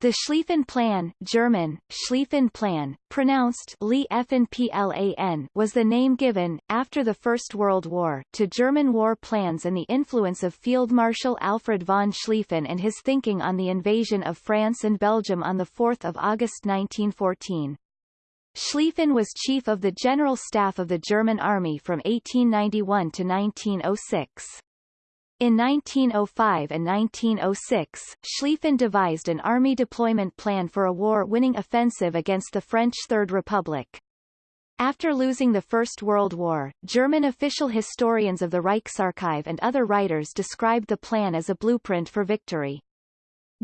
The Schlieffen Plan German, Schlieffen Plan, pronounced was the name given, after the First World War, to German war plans and the influence of Field Marshal Alfred von Schlieffen and his thinking on the invasion of France and Belgium on 4 August 1914. Schlieffen was chief of the General Staff of the German Army from 1891 to 1906. In 1905 and 1906, Schlieffen devised an army deployment plan for a war-winning offensive against the French Third Republic. After losing the First World War, German official historians of the Reichsarchive and other writers described the plan as a blueprint for victory.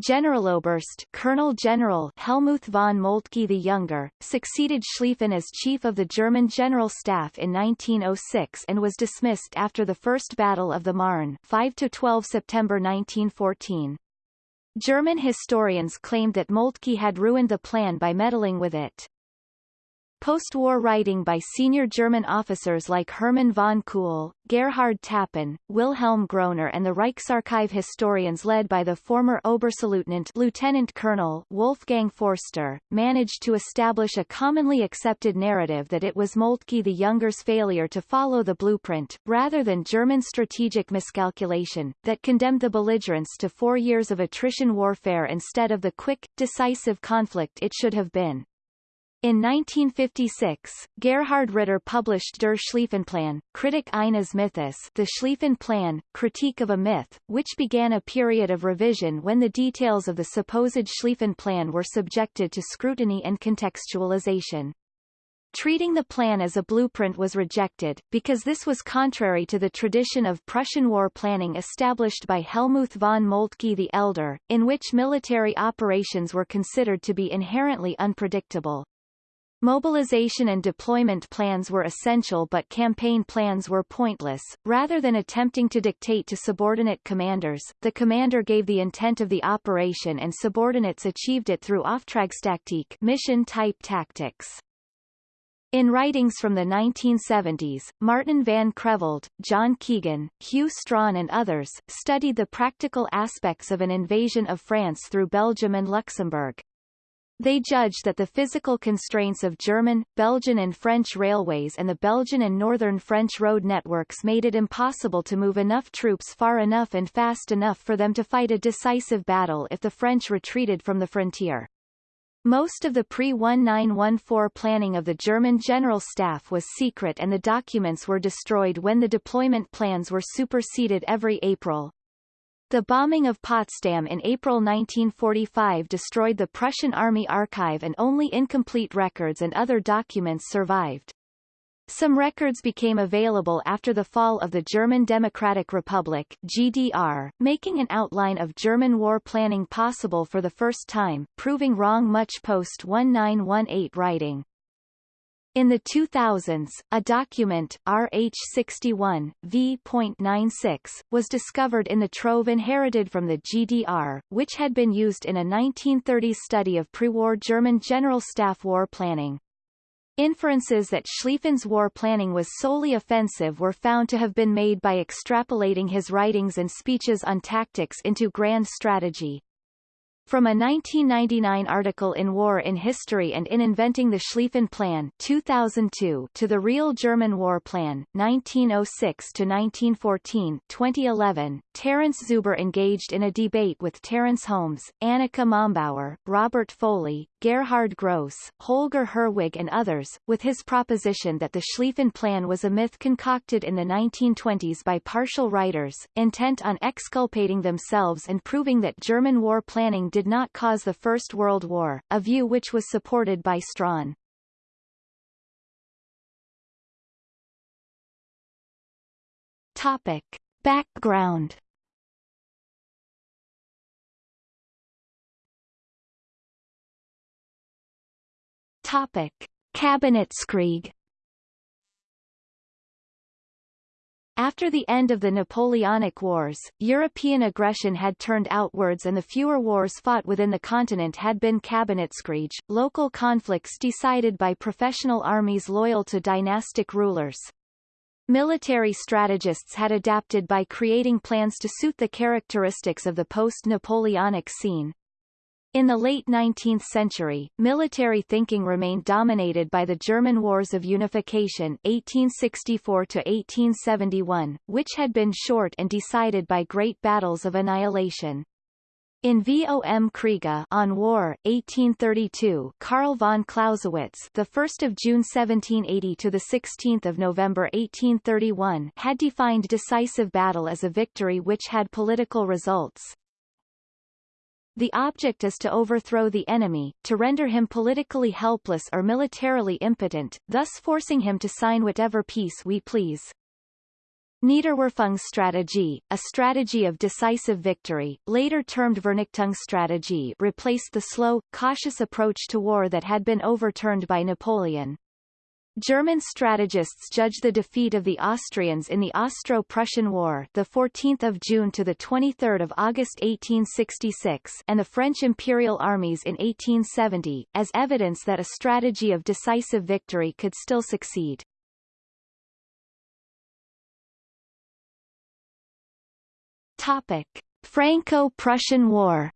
Generaloberst Colonel General Helmuth von Moltke the Younger, succeeded Schlieffen as chief of the German General Staff in 1906 and was dismissed after the First Battle of the Marne 5-12 September 1914. German historians claimed that Moltke had ruined the plan by meddling with it. Post-war writing by senior German officers like Hermann von Kuhl, Gerhard Tappen, Wilhelm Groener and the Reichsarchive historians led by the former Oberstleutnant Lieutenant Colonel Wolfgang Forster, managed to establish a commonly accepted narrative that it was Moltke the Younger's failure to follow the blueprint, rather than German strategic miscalculation, that condemned the belligerents to four years of attrition warfare instead of the quick, decisive conflict it should have been. In 1956, Gerhard Ritter published Der Schlieffenplan, Kritik eines Mythos The Schlieffen Plan, Critique of a Myth, which began a period of revision when the details of the supposed Schlieffen Plan were subjected to scrutiny and contextualization. Treating the plan as a blueprint was rejected, because this was contrary to the tradition of Prussian war planning established by Helmuth von Moltke the Elder, in which military operations were considered to be inherently unpredictable. Mobilization and deployment plans were essential but campaign plans were pointless. Rather than attempting to dictate to subordinate commanders, the commander gave the intent of the operation and subordinates achieved it through Auftragstaktik mission-type tactics. In writings from the 1970s, Martin van Creveld, John Keegan, Hew Strachan and others, studied the practical aspects of an invasion of France through Belgium and Luxembourg. They judged that the physical constraints of German, Belgian and French railways and the Belgian and northern French road networks made it impossible to move enough troops far enough and fast enough for them to fight a decisive battle if the French retreated from the frontier. Most of the pre-1914 planning of the German General Staff was secret and the documents were destroyed when the deployment plans were superseded every April. The bombing of Potsdam in April 1945 destroyed the Prussian Army archive and only incomplete records and other documents survived. Some records became available after the fall of the German Democratic Republic GDR, making an outline of German war planning possible for the first time, proving wrong much post-1918 writing. In the 2000s, a document, RH61, v.96, was discovered in the trove inherited from the GDR, which had been used in a 1930s study of pre-war German General Staff war planning. Inferences that Schlieffen's war planning was solely offensive were found to have been made by extrapolating his writings and speeches on tactics into grand strategy. From a 1999 article in War in History and in Inventing the Schlieffen Plan 2002 to the Real German War Plan, 1906-1914 2011, Terence Zuber engaged in a debate with Terence Holmes, Annika Mombauer, Robert Foley, Gerhard Gross, Holger Herwig and others, with his proposition that the Schlieffen Plan was a myth concocted in the 1920s by partial writers, intent on exculpating themselves and proving that German war planning did not cause the First World War, a view which was supported by Strachan. Topic. Background Topic. Kabinettskrieg After the end of the Napoleonic Wars, European aggression had turned outwards and the fewer wars fought within the continent had been Kabinettskrieg, local conflicts decided by professional armies loyal to dynastic rulers. Military strategists had adapted by creating plans to suit the characteristics of the post-Napoleonic scene. In the late 19th century, military thinking remained dominated by the German Wars of Unification 1864-1871, which had been short and decided by great battles of annihilation. In Vom Kriege on War, 1832, Karl von Clausewitz, the 1st of June 1780 to the 16th of November 1831, had defined decisive battle as a victory which had political results. The object is to overthrow the enemy, to render him politically helpless or militarily impotent, thus forcing him to sign whatever peace we please. Niederwerfungsstrategie, a strategy of decisive victory, later termed Vernichtungsstrategie replaced the slow, cautious approach to war that had been overturned by Napoleon. German strategists judge the defeat of the Austrians in the Austro-Prussian War, the 14th of June to the 23rd of August 1866, and the French imperial armies in 1870, as evidence that a strategy of decisive victory could still succeed. Topic: Franco-Prussian War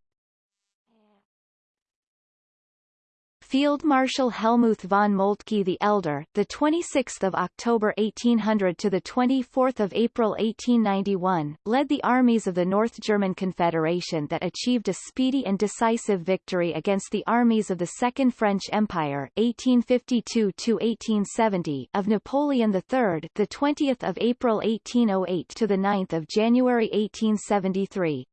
Field Marshal Helmuth von Moltke the Elder, the 26th of October 1800 to the 24th of April 1891, led the armies of the North German Confederation that achieved a speedy and decisive victory against the armies of the Second French Empire 1852 to 1870 of Napoleon III, the 20th of April 1808 to the 9th of January 1873.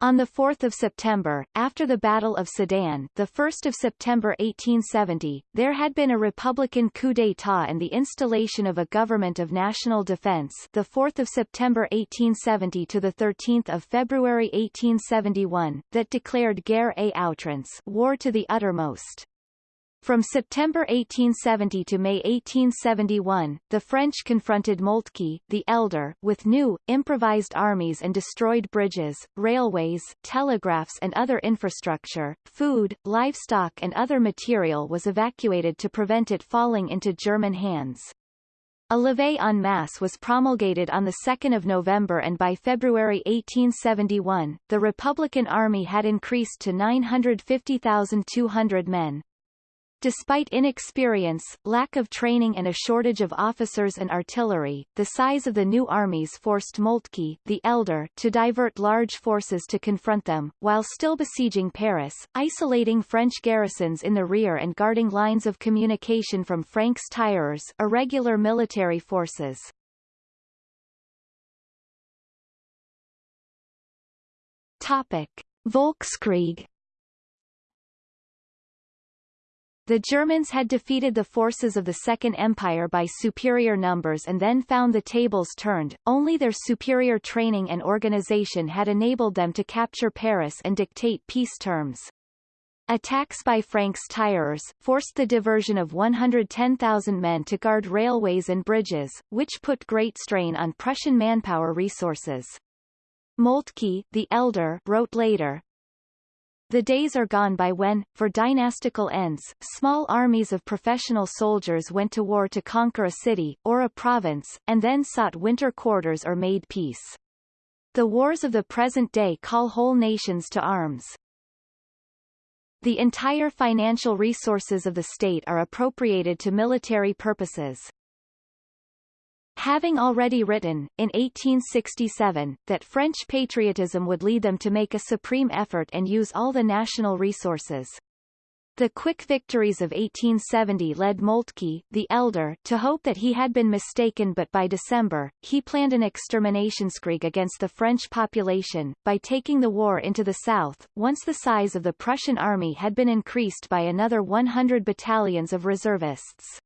On 4 September, after the Battle of Sedan 1 September 1870, there had been a Republican coup d'état and the installation of a government of national defense 4 September 1870 to 13 February 1871, that declared guerre à outrance war to the uttermost. From September 1870 to May 1871, the French confronted Moltke, the Elder, with new, improvised armies and destroyed bridges, railways, telegraphs and other infrastructure. Food, livestock and other material was evacuated to prevent it falling into German hands. A levée en masse was promulgated on 2 November and by February 1871, the Republican Army had increased to 950,200 men. Despite inexperience, lack of training and a shortage of officers and artillery, the size of the new armies forced Moltke, the elder, to divert large forces to confront them, while still besieging Paris, isolating French garrisons in the rear and guarding lines of communication from francs-tireurs, irregular military forces. Topic. Volkskrieg The Germans had defeated the forces of the Second Empire by superior numbers and then found the tables turned, only their superior training and organization had enabled them to capture Paris and dictate peace terms. Attacks by francs-tireurs, forced the diversion of 110,000 men to guard railways and bridges, which put great strain on Prussian manpower resources. Moltke, the elder, wrote later, the days are gone by when, for dynastical ends, small armies of professional soldiers went to war to conquer a city, or a province, and then sought winter quarters or made peace. The wars of the present day call whole nations to arms. The entire financial resources of the state are appropriated to military purposes. Having already written, in 1867, that French patriotism would lead them to make a supreme effort and use all the national resources. The quick victories of 1870 led Moltke, the elder, to hope that he had been mistaken but by December, he planned an extermination exterminationskrieg against the French population, by taking the war into the south, once the size of the Prussian army had been increased by another 100 battalions of reservists.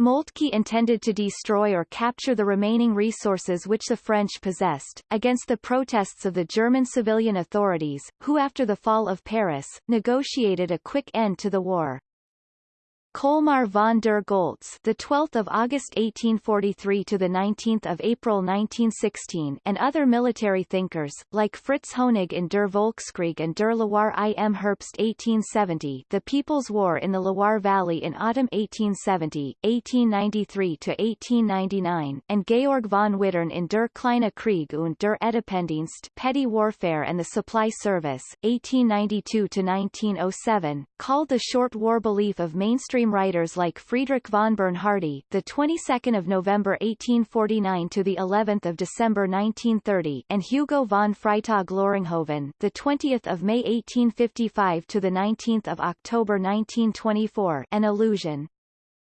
Moltke intended to destroy or capture the remaining resources which the French possessed, against the protests of the German civilian authorities, who after the fall of Paris, negotiated a quick end to the war. Colmar von der Goltz, the 12th of August 1843 to the 19th of April 1916, and other military thinkers like Fritz Honig in Der Volkskrieg and Der Loire im Herbst 1870, The People's War in the Loire Valley in autumn 1870, 1893 to 1899, and Georg von Wittern in Der Kleine Krieg und der Etappendienst, Petty Warfare and the Supply Service, 1892 to 1907, called the short war belief of mainstream mainstream writers like Friedrich von Bernhardi, the 22nd of November 1849 to the 11th of December 1930, and Hugo von Freytag Loringhoven, the 20th of May 1855 to the 19th of October 1924, an illusion.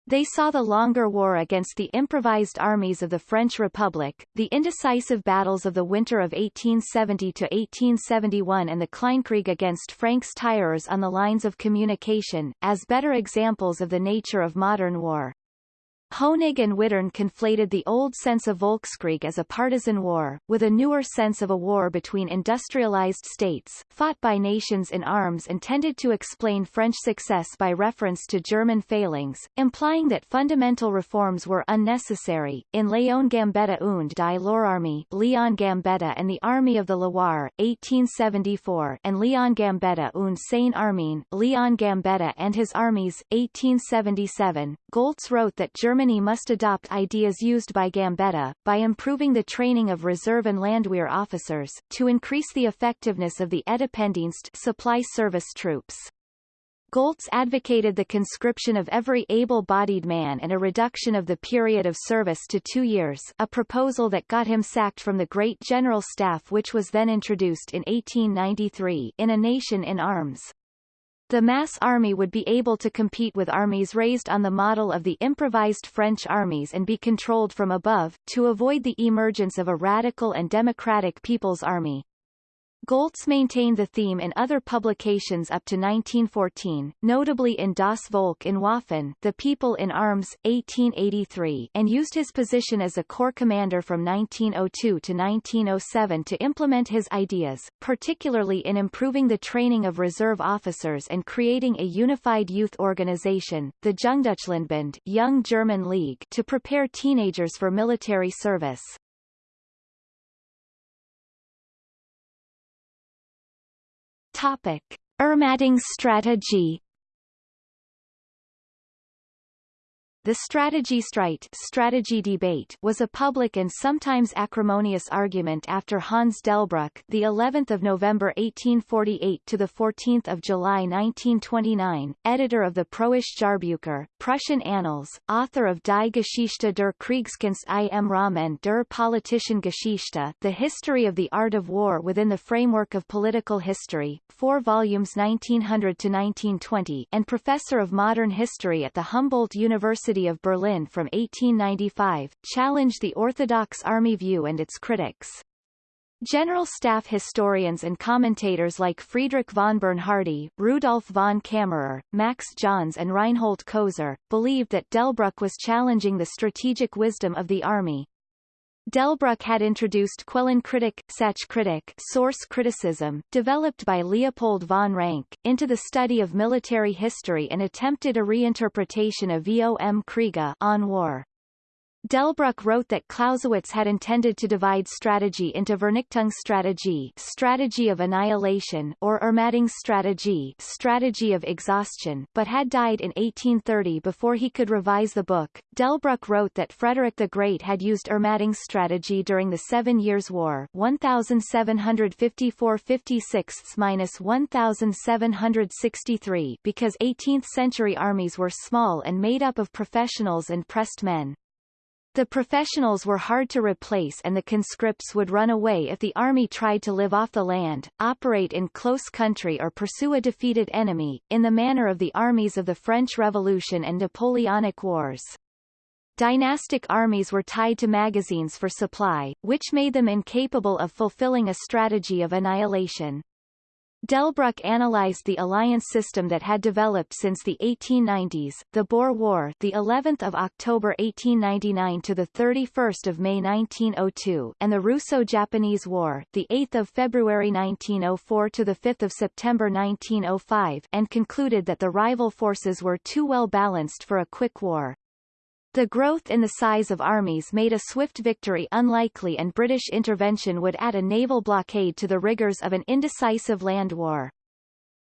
They saw the longer war against the improvised armies of the French Republic, the indecisive battles of the winter of 1870-1871 and the Kleinkrieg against francs-tireurs on the lines of communication, as better examples of the nature of modern war. Honig and Wittern conflated the old sense of Volkskrieg as a partisan war, with a newer sense of a war between industrialized states, fought by nations in arms intended to explain French success by reference to German failings, implying that fundamental reforms were unnecessary. In Léon Gambetta und die Loire Leon Gambetta and the Army of the Loire, 1874 and Leon Gambetta und seine Armeen, Leon Gambetta and his armies, 1877, Goltz wrote that Germany must adopt ideas used by Gambetta, by improving the training of reserve and Landwehr officers, to increase the effectiveness of the Etappendienst supply service troops. Goltz advocated the conscription of every able-bodied man and a reduction of the period of service to two years a proposal that got him sacked from the Great General Staff which was then introduced in 1893 in A Nation in Arms. The mass army would be able to compete with armies raised on the model of the improvised French armies and be controlled from above, to avoid the emergence of a radical and democratic people's army. Goltz maintained the theme in other publications up to 1914, notably in Das Volk in Waffen The People in Arms, 1883 and used his position as a corps commander from 1902 to 1907 to implement his ideas, particularly in improving the training of reserve officers and creating a unified youth organization, the Jungdeutschlandbund Young German League to prepare teenagers for military service. Topic. Ermattungsstrategie The Strategiestreit strategy debate was a public and sometimes acrimonious argument after Hans Delbruck, the 11th of November 1848 to the 14th of July 1929, editor of the Preußische Jahrbucher, Prussian Annals, author of Die Geschichte der Kriegskunst im Rahmen der politischen Geschichte, The History of the Art of War within the framework of political history, 4 volumes 1900 to 1920, and professor of modern history at the Humboldt University University of Berlin from 1895, challenged the Orthodox Army view and its critics. General Staff historians and commentators like Friedrich von Bernhardi, Rudolf von Caemmerer, Max Johns and Reinhold Koser, believed that Delbruck was challenging the strategic wisdom of the army, Delbruck had introduced Quellenkritik, Sachkritik source criticism, developed by Leopold von Ranke, into the study of military history and attempted a reinterpretation of vom Kriege on war. Delbruck wrote that Clausewitz had intended to divide strategy into Vernichtungsstrategie strategy of annihilation or Ermattungsstrategie strategy of exhaustion, but had died in 1830 before he could revise the book. Delbruck wrote that Frederick the Great had used Ermattungsstrategie during the Seven Years' War 1754-56-1763 because 18th-century armies were small and made up of professionals and pressed men. The professionals were hard to replace and the conscripts would run away if the army tried to live off the land, operate in close country or pursue a defeated enemy, in the manner of the armies of the French Revolution and Napoleonic Wars. Dynastic armies were tied to magazines for supply, which made them incapable of fulfilling a strategy of annihilation. Delbruck analyzed the alliance system that had developed since the 1890s, the Boer War, the 11th of October 1899 to the 31st of May 1902, and the Russo-Japanese War, the 8th of February 1904 to the 5th of September 1905, and concluded that the rival forces were too well balanced for a quick war. The growth in the size of armies made a swift victory unlikely and British intervention would add a naval blockade to the rigours of an indecisive land war.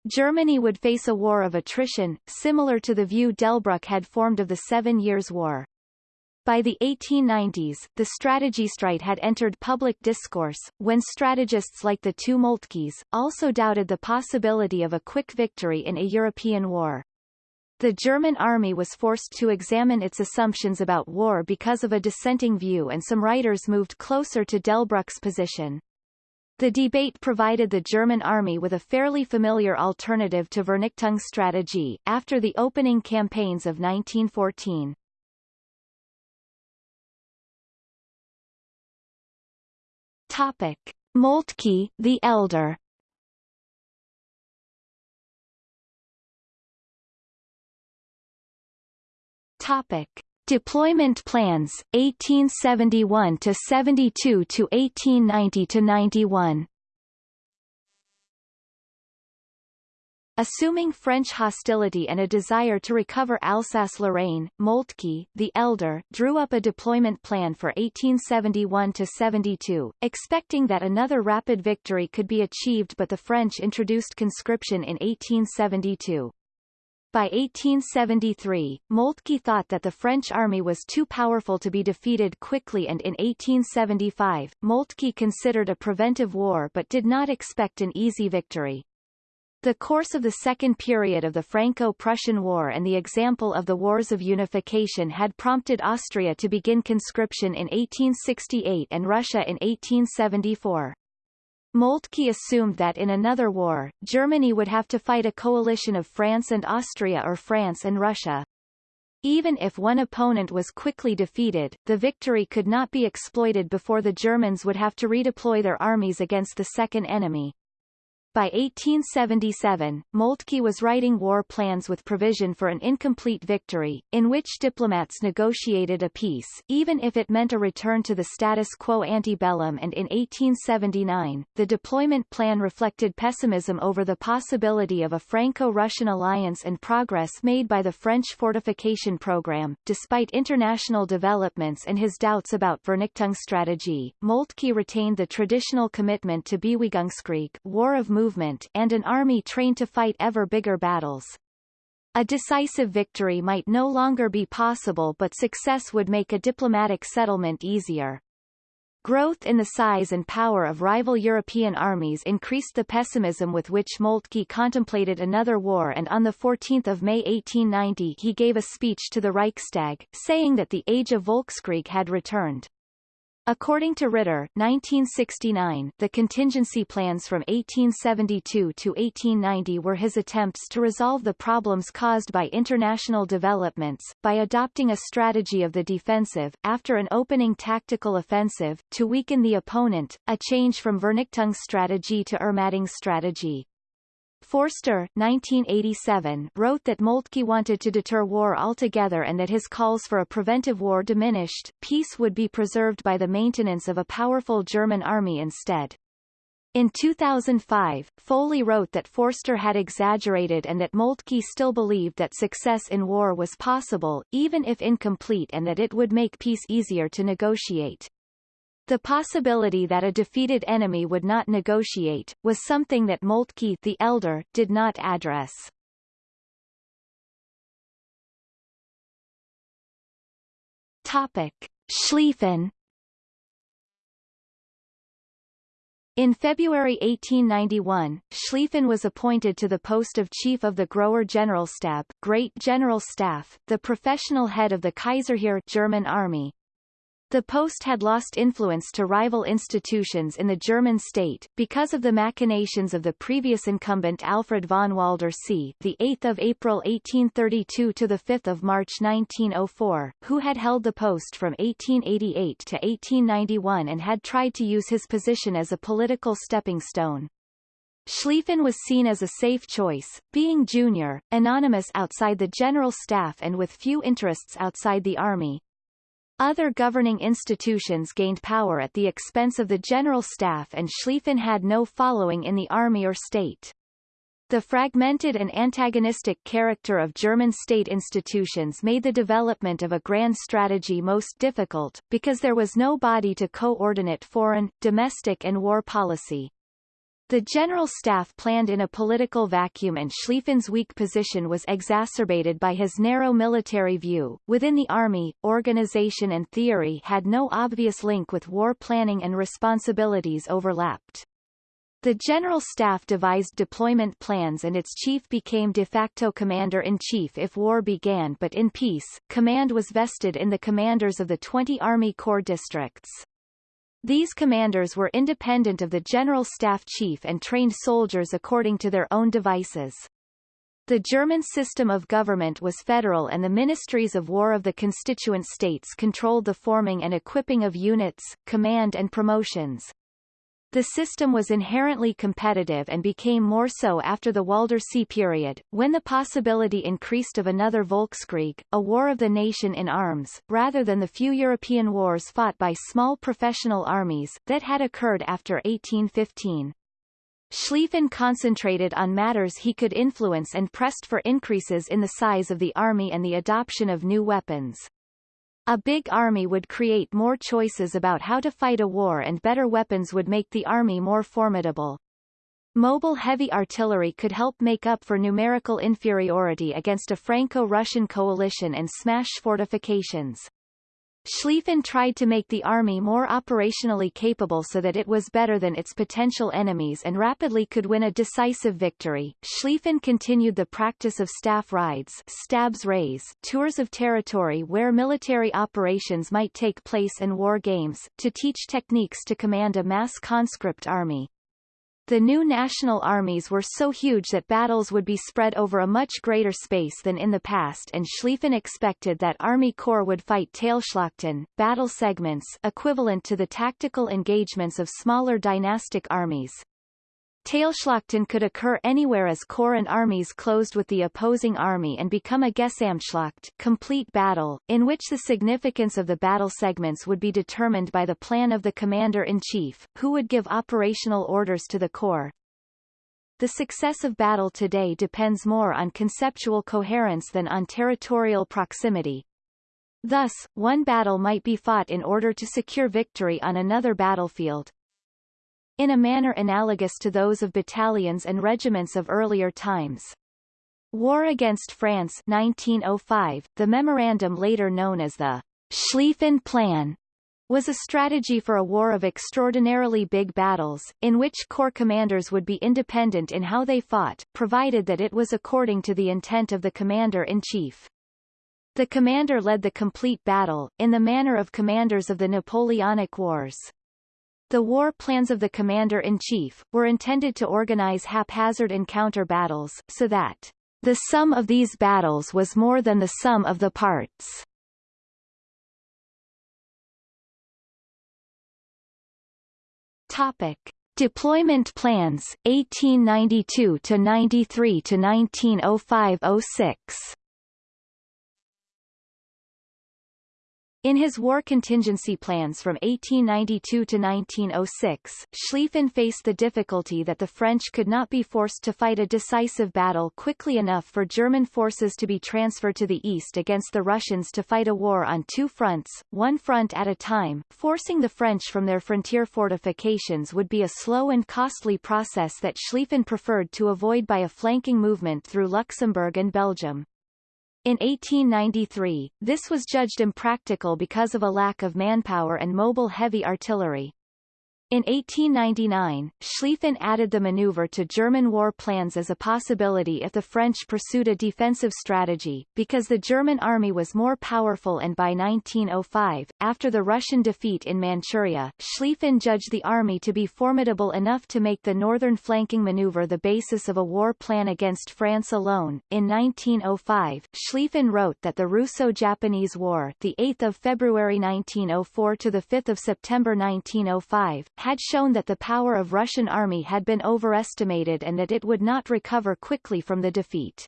Germany would face a war of attrition, similar to the view Delbruck had formed of the Seven Years' War. By the 1890s, the Strategiestreit had entered public discourse, when strategists like the two Moltkes, also doubted the possibility of a quick victory in a European war. The German army was forced to examine its assumptions about war because of a dissenting view and some writers moved closer to Delbruck's position. The debate provided the German army with a fairly familiar alternative to Vernichtungsstrategie, after the opening campaigns of 1914. Topic. Moltke, the Elder Topic: Deployment plans 1871 to 72 to 1890 to 91. Assuming French hostility and a desire to recover Alsace-Lorraine, Moltke, the elder, drew up a deployment plan for 1871-72, expecting that another rapid victory could be achieved but the French introduced conscription in 1872. By 1873, Moltke thought that the French army was too powerful to be defeated quickly and in 1875, Moltke considered a preventive war but did not expect an easy victory. The course of the second period of the Franco-Prussian War and the example of the Wars of Unification had prompted Austria to begin conscription in 1868 and Russia in 1874. Moltke assumed that in another war, Germany would have to fight a coalition of France and Austria or France and Russia. Even if one opponent was quickly defeated, the victory could not be exploited before the Germans would have to redeploy their armies against the second enemy. By 1877, Moltke was writing war plans with provision for an incomplete victory, in which diplomats negotiated a peace, even if it meant a return to the status quo ante bellum and in 1879, the deployment plan reflected pessimism over the possibility of a Franco-Russian alliance and progress made by the French fortification program. Despite international developments and his doubts about Vernichtungsstrategie, Moltke retained the traditional commitment to Bewegungskrieg war of movement and an army trained to fight ever bigger battles. A decisive victory might no longer be possible but success would make a diplomatic settlement easier. Growth in the size and power of rival European armies increased the pessimism with which Moltke contemplated another war and on 14 May 1890 he gave a speech to the Reichstag, saying that the age of Volkskrieg had returned. According to Ritter 1969, the contingency plans from 1872 to 1890 were his attempts to resolve the problems caused by international developments, by adopting a strategy of the defensive, after an opening tactical offensive, to weaken the opponent, a change from Vernichtungsstrategie to Ermattungsstrategie. Forster 1987, wrote that Moltke wanted to deter war altogether and that his calls for a preventive war diminished, peace would be preserved by the maintenance of a powerful German army instead. In 2005, Foley wrote that Forster had exaggerated and that Moltke still believed that success in war was possible, even if incomplete and that it would make peace easier to negotiate. The possibility that a defeated enemy would not negotiate, was something that Moltke the elder, did not address. Topic. Schlieffen In February 1891, Schlieffen was appointed to the post of Chief of the Großer Generalstab Great General Staff, the professional head of the Kaiserheer German Army, the post had lost influence to rival institutions in the German state, because of the machinations of the previous incumbent Alfred von Waldersee the 8th of April 1832 to the 5th of March 1904, who had held the post from 1888 to 1891 and had tried to use his position as a political stepping stone. Schlieffen was seen as a safe choice, being junior, anonymous outside the general staff and with few interests outside the army. Other governing institutions gained power at the expense of the general staff and Schlieffen had no following in the army or state. The fragmented and antagonistic character of German state institutions made the development of a grand strategy most difficult, because there was no body to coordinate foreign, domestic and war policy. The General Staff planned in a political vacuum and Schlieffen's weak position was exacerbated by his narrow military view. Within the army, organization and theory had no obvious link with war planning and responsibilities overlapped. The General Staff devised deployment plans and its chief became de facto commander-in-chief if war began but in peace, command was vested in the commanders of the 20 Army Corps districts. These commanders were independent of the General Staff Chief and trained soldiers according to their own devices. The German system of government was federal and the ministries of war of the constituent states controlled the forming and equipping of units, command and promotions. The system was inherently competitive and became more so after the Waldersee period, when the possibility increased of another Volkskrieg, a war of the nation in arms, rather than the few European wars fought by small professional armies, that had occurred after 1815. Schlieffen concentrated on matters he could influence and pressed for increases in the size of the army and the adoption of new weapons. A big army would create more choices about how to fight a war and better weapons would make the army more formidable. Mobile heavy artillery could help make up for numerical inferiority against a Franco-Russian coalition and smash fortifications. Schlieffen tried to make the army more operationally capable so that it was better than its potential enemies and rapidly could win a decisive victory. Schlieffen continued the practice of staff rides Stabsreise tours of territory where military operations might take place and war games, to teach techniques to command a mass conscript army. The new national armies were so huge that battles would be spread over a much greater space than in the past and Schlieffen expected that Army Corps would fight Teilschlachten, battle segments equivalent to the tactical engagements of smaller dynastic armies. Teilschlachten could occur anywhere as corps and armies closed with the opposing army and become a Gesamtschlacht complete battle, in which the significance of the battle segments would be determined by the plan of the commander-in-chief, who would give operational orders to the corps. The success of battle today depends more on conceptual coherence than on territorial proximity. Thus, one battle might be fought in order to secure victory on another battlefield, in a manner analogous to those of battalions and regiments of earlier times. War against France 1905, the memorandum later known as the Schlieffen Plan, was a strategy for a war of extraordinarily big battles, in which corps commanders would be independent in how they fought, provided that it was according to the intent of the commander-in-chief. The commander led the complete battle, in the manner of commanders of the Napoleonic Wars. The war plans of the commander-in-chief, were intended to organize haphazard encounter battles, so that the sum of these battles was more than the sum of the parts. Topic. Deployment plans 1892 to 93 to 1905-06 In his war contingency plans from 1892 to 1906, Schlieffen faced the difficulty that the French could not be forced to fight a decisive battle quickly enough for German forces to be transferred to the east against the Russians to fight a war on two fronts, one front at a time. Forcing the French from their frontier fortifications would be a slow and costly process that Schlieffen preferred to avoid by a flanking movement through Luxembourg and Belgium. In 1893, this was judged impractical because of a lack of manpower and mobile heavy artillery. In 1899, Schlieffen added the maneuver to German war plans as a possibility if the French pursued a defensive strategy, because the German army was more powerful and by 1905, after the Russian defeat in Manchuria, Schlieffen judged the army to be formidable enough to make the northern flanking maneuver the basis of a war plan against France alone. In 1905, Schlieffen wrote that the Russo-Japanese War, the 8th of February 1904 to the 5th of September 1905, had shown that the power of Russian army had been overestimated and that it would not recover quickly from the defeat.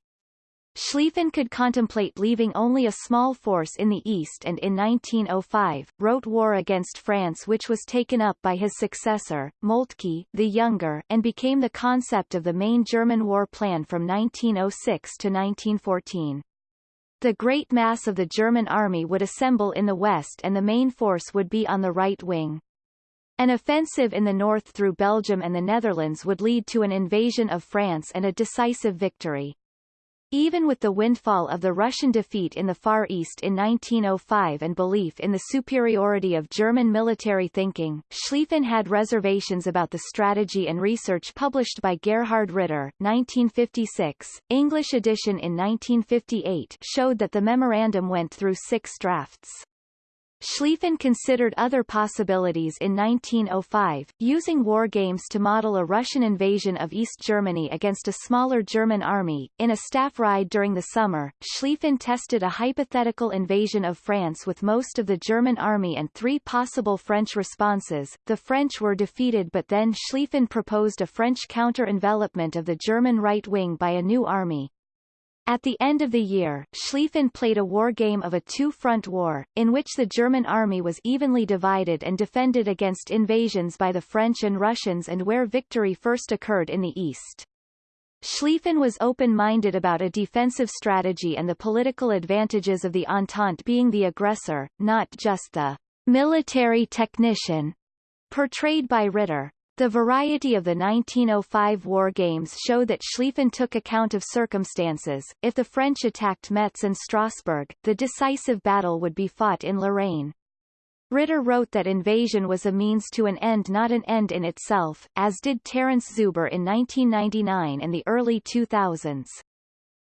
Schlieffen could contemplate leaving only a small force in the east and in 1905, wrote War against France which was taken up by his successor, Moltke, the Younger, and became the concept of the main German war plan from 1906 to 1914. The great mass of the German army would assemble in the west and the main force would be on the right wing. An offensive in the north through Belgium and the Netherlands would lead to an invasion of France and a decisive victory. Even with the windfall of the Russian defeat in the Far East in 1905 and belief in the superiority of German military thinking, Schlieffen had reservations about the strategy and research published by Gerhard Ritter 1956. English edition in 1958 showed that the memorandum went through six drafts. Schlieffen considered other possibilities in 1905, using war games to model a Russian invasion of East Germany against a smaller German army. In a staff ride during the summer, Schlieffen tested a hypothetical invasion of France with most of the German army and three possible French responses. The French were defeated but then Schlieffen proposed a French counter-envelopment of the German right wing by a new army, at the end of the year, Schlieffen played a war game of a two-front war, in which the German army was evenly divided and defended against invasions by the French and Russians and where victory first occurred in the east. Schlieffen was open-minded about a defensive strategy and the political advantages of the Entente being the aggressor, not just the military technician portrayed by Ritter. The variety of the 1905 war games show that Schlieffen took account of circumstances. If the French attacked Metz and Strasbourg, the decisive battle would be fought in Lorraine. Ritter wrote that invasion was a means to an end not an end in itself, as did Terence Zuber in 1999 and the early 2000s.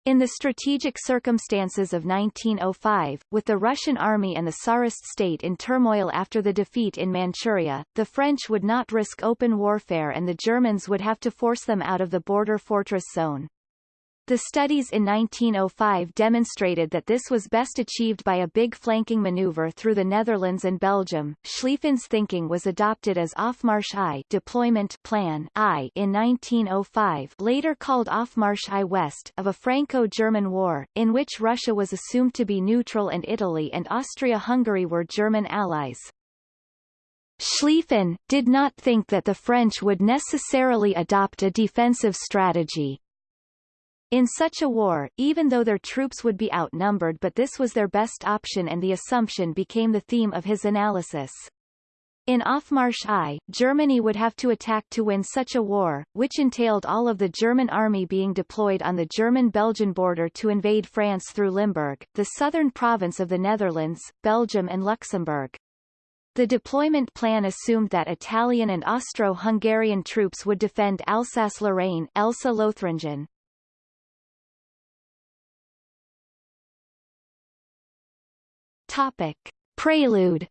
In the strategic circumstances of 1905, with the Russian army and the Tsarist state in turmoil after the defeat in Manchuria, the French would not risk open warfare and the Germans would have to force them out of the border fortress zone. The studies in 1905 demonstrated that this was best achieved by a big flanking maneuver through the Netherlands and Belgium. Schlieffen's thinking was adopted as Aufmarsch I deployment plan I in 1905 later called Aufmarsch I West of a Franco-German war, in which Russia was assumed to be neutral and Italy and Austria-Hungary were German allies. Schlieffen, did not think that the French would necessarily adopt a defensive strategy, in such a war, even though their troops would be outnumbered but this was their best option and the assumption became the theme of his analysis. In Aufmarsch I, Germany would have to attack to win such a war, which entailed all of the German army being deployed on the German-Belgian border to invade France through Limburg, the southern province of the Netherlands, Belgium and Luxembourg. The deployment plan assumed that Italian and Austro-Hungarian troops would defend Alsace-Lorraine Elsa-Lothringen, Topic. Prelude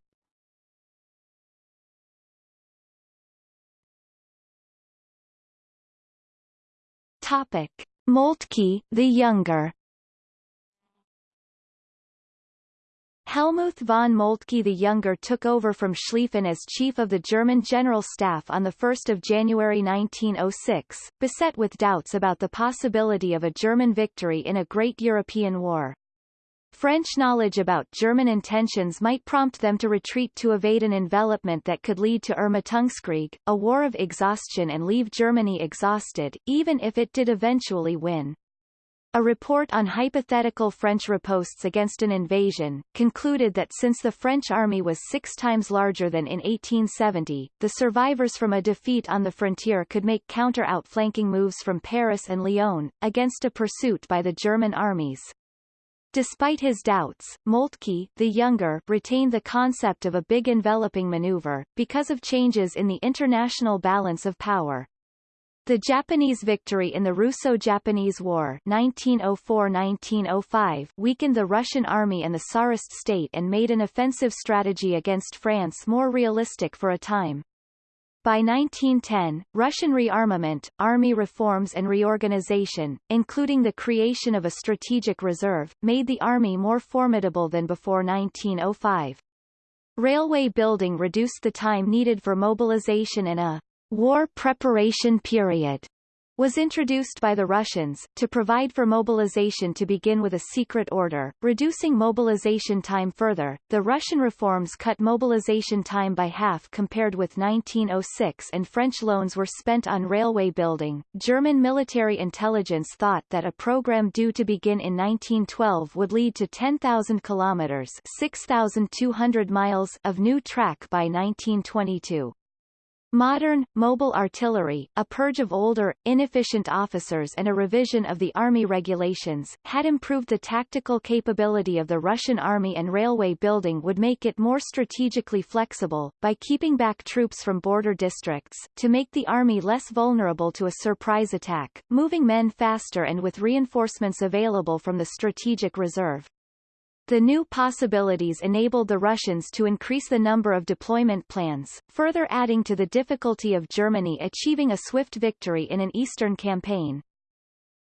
Topic. Moltke, the Younger Helmuth von Moltke the Younger took over from Schlieffen as chief of the German General Staff on 1 January 1906, beset with doubts about the possibility of a German victory in a great European war. French knowledge about German intentions might prompt them to retreat to evade an envelopment that could lead to Ermattungskrieg, a war of exhaustion and leave Germany exhausted, even if it did eventually win. A report on hypothetical French ripostes against an invasion, concluded that since the French army was six times larger than in 1870, the survivors from a defeat on the frontier could make counter-outflanking moves from Paris and Lyon, against a pursuit by the German armies. Despite his doubts, Moltke, the younger, retained the concept of a big enveloping maneuver, because of changes in the international balance of power. The Japanese victory in the Russo-Japanese War 1904-1905 weakened the Russian army and the Tsarist state and made an offensive strategy against France more realistic for a time. By 1910, Russian rearmament, army reforms and reorganization, including the creation of a strategic reserve, made the army more formidable than before 1905. Railway building reduced the time needed for mobilization and a war preparation period was introduced by the Russians, to provide for mobilization to begin with a secret order, reducing mobilization time further. The Russian reforms cut mobilization time by half compared with 1906 and French loans were spent on railway building. German military intelligence thought that a program due to begin in 1912 would lead to 10,000 kilometers 6,200 miles of new track by 1922. Modern, mobile artillery, a purge of older, inefficient officers and a revision of the army regulations, had improved the tactical capability of the Russian army and railway building would make it more strategically flexible, by keeping back troops from border districts, to make the army less vulnerable to a surprise attack, moving men faster and with reinforcements available from the strategic reserve. The new possibilities enabled the Russians to increase the number of deployment plans, further adding to the difficulty of Germany achieving a swift victory in an eastern campaign.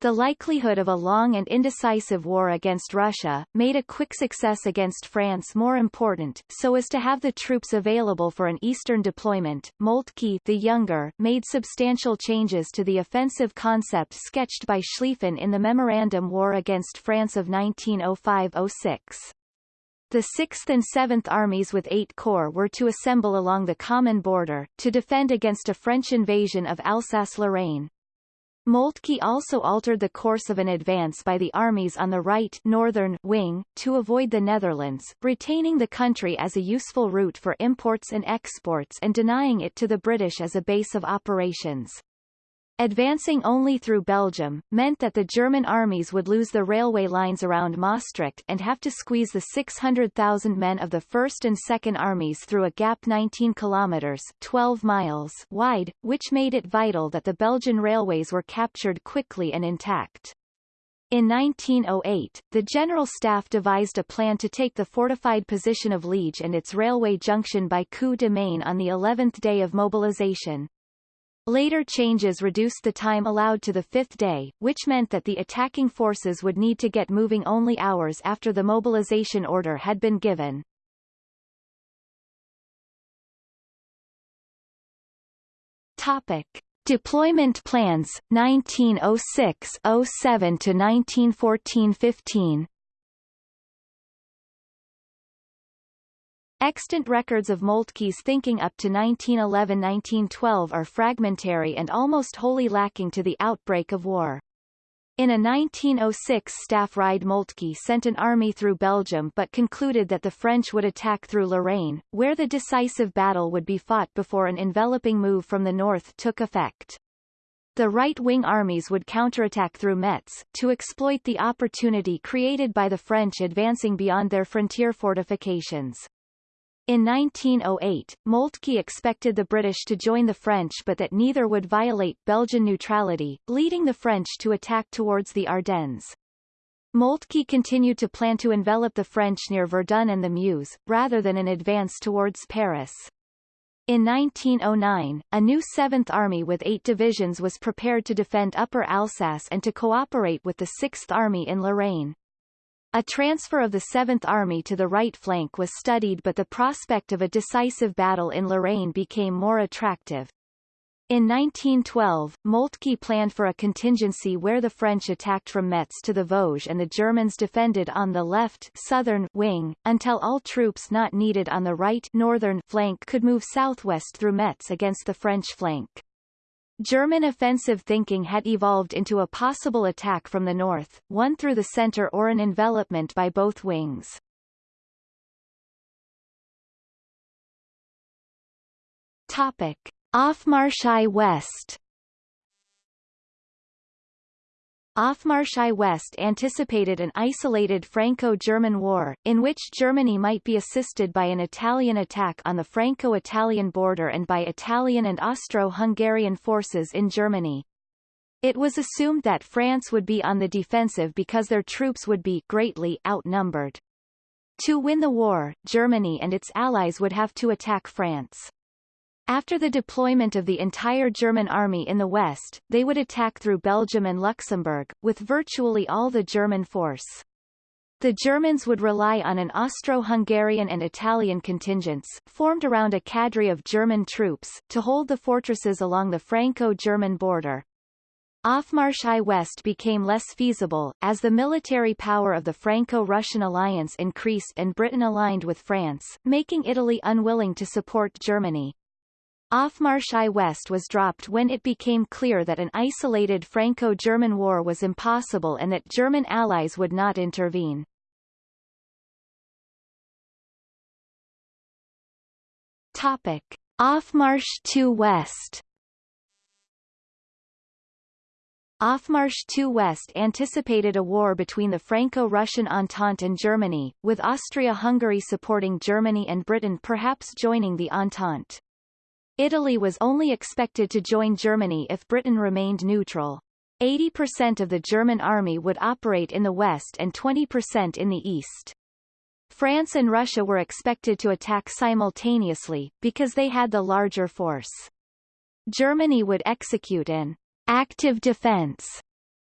The likelihood of a long and indecisive war against Russia, made a quick success against France more important, so as to have the troops available for an eastern deployment. Moltke the Younger made substantial changes to the offensive concept sketched by Schlieffen in the Memorandum War against France of 1905-06. The 6th and 7th Armies with eight corps were to assemble along the common border, to defend against a French invasion of Alsace-Lorraine. Moltke also altered the course of an advance by the armies on the right northern wing, to avoid the Netherlands, retaining the country as a useful route for imports and exports and denying it to the British as a base of operations. Advancing only through Belgium, meant that the German armies would lose the railway lines around Maastricht and have to squeeze the 600,000 men of the 1st and 2nd Armies through a gap 19 kilometers 12 miles wide, which made it vital that the Belgian railways were captured quickly and intact. In 1908, the General Staff devised a plan to take the fortified position of Liege and its railway junction by coup de main on the 11th day of mobilization. Later changes reduced the time allowed to the fifth day, which meant that the attacking forces would need to get moving only hours after the mobilization order had been given. Topic. Deployment plans, 1906-07 to 1914-15 Extant records of Moltke's thinking up to 1911–1912 are fragmentary and almost wholly lacking to the outbreak of war. In a 1906 staff ride Moltke sent an army through Belgium but concluded that the French would attack through Lorraine, where the decisive battle would be fought before an enveloping move from the north took effect. The right-wing armies would counterattack through Metz, to exploit the opportunity created by the French advancing beyond their frontier fortifications. In 1908, Moltke expected the British to join the French but that neither would violate Belgian neutrality, leading the French to attack towards the Ardennes. Moltke continued to plan to envelop the French near Verdun and the Meuse, rather than an advance towards Paris. In 1909, a new Seventh Army with eight divisions was prepared to defend Upper Alsace and to cooperate with the Sixth Army in Lorraine. A transfer of the 7th Army to the right flank was studied but the prospect of a decisive battle in Lorraine became more attractive. In 1912, Moltke planned for a contingency where the French attacked from Metz to the Vosges and the Germans defended on the left southern wing, until all troops not needed on the right northern flank could move southwest through Metz against the French flank. German offensive thinking had evolved into a possible attack from the north, one through the center or an envelopment by both wings. Topic. Aufmarsch West Aufmarsch West anticipated an isolated Franco-German war, in which Germany might be assisted by an Italian attack on the Franco-Italian border and by Italian and Austro-Hungarian forces in Germany. It was assumed that France would be on the defensive because their troops would be greatly outnumbered. To win the war, Germany and its allies would have to attack France. After the deployment of the entire German army in the west, they would attack through Belgium and Luxembourg, with virtually all the German force. The Germans would rely on an Austro-Hungarian and Italian contingents, formed around a cadre of German troops, to hold the fortresses along the Franco-German border. Aufmarsch I West became less feasible, as the military power of the Franco-Russian alliance increased and Britain aligned with France, making Italy unwilling to support Germany. Aufmarsch I West was dropped when it became clear that an isolated Franco-German war was impossible and that German allies would not intervene. Topic. Aufmarsch II West Aufmarsch II West anticipated a war between the Franco-Russian Entente and Germany, with Austria-Hungary supporting Germany and Britain perhaps joining the Entente. Italy was only expected to join Germany if Britain remained neutral. 80% of the German army would operate in the west and 20% in the east. France and Russia were expected to attack simultaneously, because they had the larger force. Germany would execute an active defense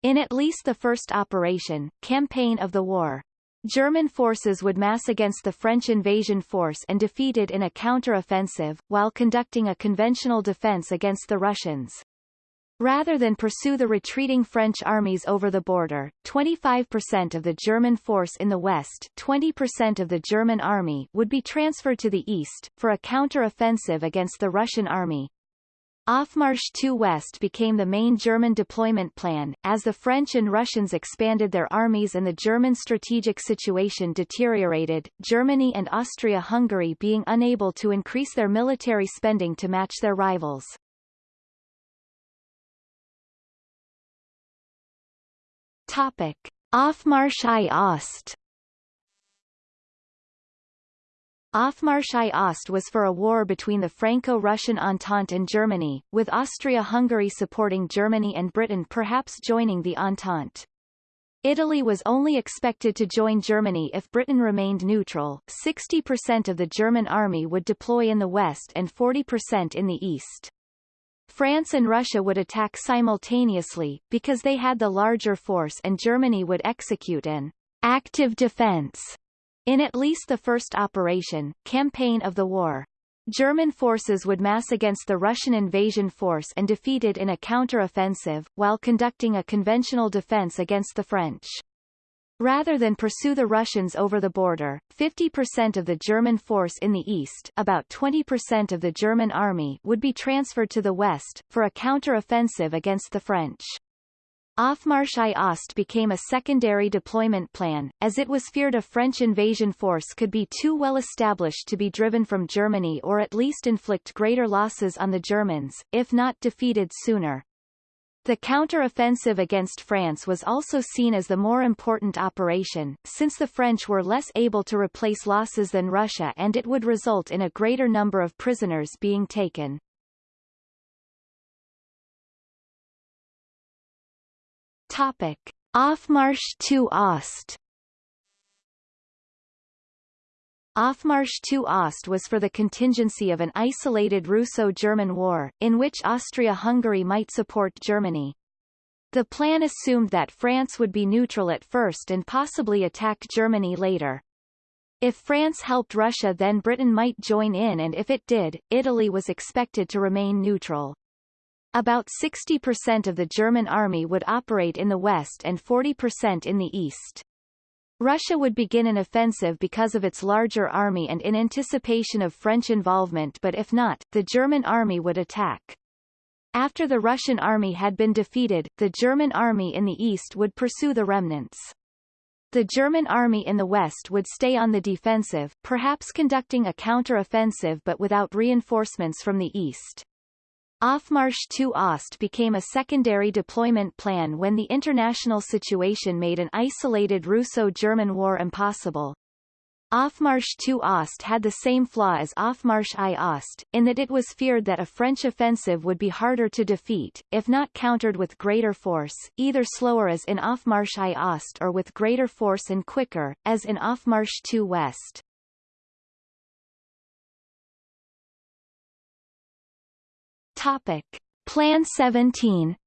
in at least the first operation, campaign of the war. German forces would mass against the French invasion force and defeat it in a counter-offensive, while conducting a conventional defense against the Russians. Rather than pursue the retreating French armies over the border, 25% of the German force in the west 20% of the German army would be transferred to the east, for a counter-offensive against the Russian army. Aufmarsch II West became the main German deployment plan, as the French and Russians expanded their armies and the German strategic situation deteriorated, Germany and Austria-Hungary being unable to increase their military spending to match their rivals. Topic. Aufmarsch I Ost Aufmarsch I Ost was for a war between the Franco-Russian Entente and Germany, with Austria-Hungary supporting Germany and Britain perhaps joining the Entente. Italy was only expected to join Germany if Britain remained neutral. 60% of the German army would deploy in the west and 40% in the east. France and Russia would attack simultaneously, because they had the larger force and Germany would execute an active defense in at least the first operation, campaign of the war. German forces would mass against the Russian invasion force and defeat it in a counter-offensive, while conducting a conventional defense against the French. Rather than pursue the Russians over the border, 50% of the German force in the east about 20% of the German army would be transferred to the west, for a counter-offensive against the French. Aufmarsch I Ost became a secondary deployment plan, as it was feared a French invasion force could be too well established to be driven from Germany or at least inflict greater losses on the Germans, if not defeated sooner. The counter-offensive against France was also seen as the more important operation, since the French were less able to replace losses than Russia and it would result in a greater number of prisoners being taken. Topic. Aufmarsch II Ost Aufmarsch II Ost was for the contingency of an isolated Russo-German war, in which Austria-Hungary might support Germany. The plan assumed that France would be neutral at first and possibly attack Germany later. If France helped Russia then Britain might join in and if it did, Italy was expected to remain neutral. About 60% of the German army would operate in the west and 40% in the east. Russia would begin an offensive because of its larger army and in anticipation of French involvement but if not, the German army would attack. After the Russian army had been defeated, the German army in the east would pursue the remnants. The German army in the west would stay on the defensive, perhaps conducting a counter-offensive but without reinforcements from the east. Aufmarsch II Ost became a secondary deployment plan when the international situation made an isolated Russo-German war impossible. Aufmarsch II Ost had the same flaw as Aufmarsch I Ost, in that it was feared that a French offensive would be harder to defeat, if not countered with greater force, either slower as in Aufmarsch I Ost or with greater force and quicker, as in Aufmarsch II West. Topic. Plan 17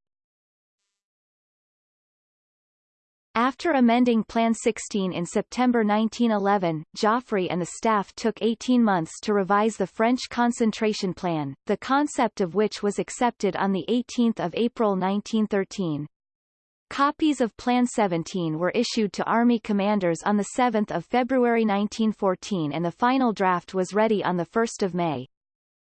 After amending Plan 16 in September 1911, Joffre and the staff took 18 months to revise the French concentration plan, the concept of which was accepted on 18 April 1913. Copies of Plan 17 were issued to Army commanders on 7 February 1914 and the final draft was ready on 1 May.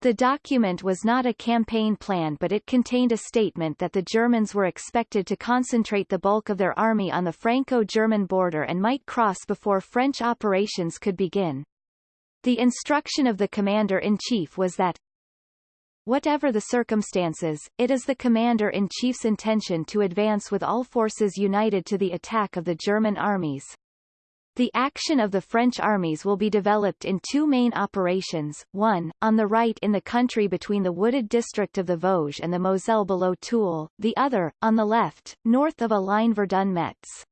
The document was not a campaign plan but it contained a statement that the Germans were expected to concentrate the bulk of their army on the Franco-German border and might cross before French operations could begin. The instruction of the commander-in-chief was that Whatever the circumstances, it is the commander-in-chief's intention to advance with all forces united to the attack of the German armies. The action of the French armies will be developed in two main operations, one, on the right in the country between the wooded district of the Vosges and the Moselle below Toul, the other, on the left, north of a line Verdun-Metz.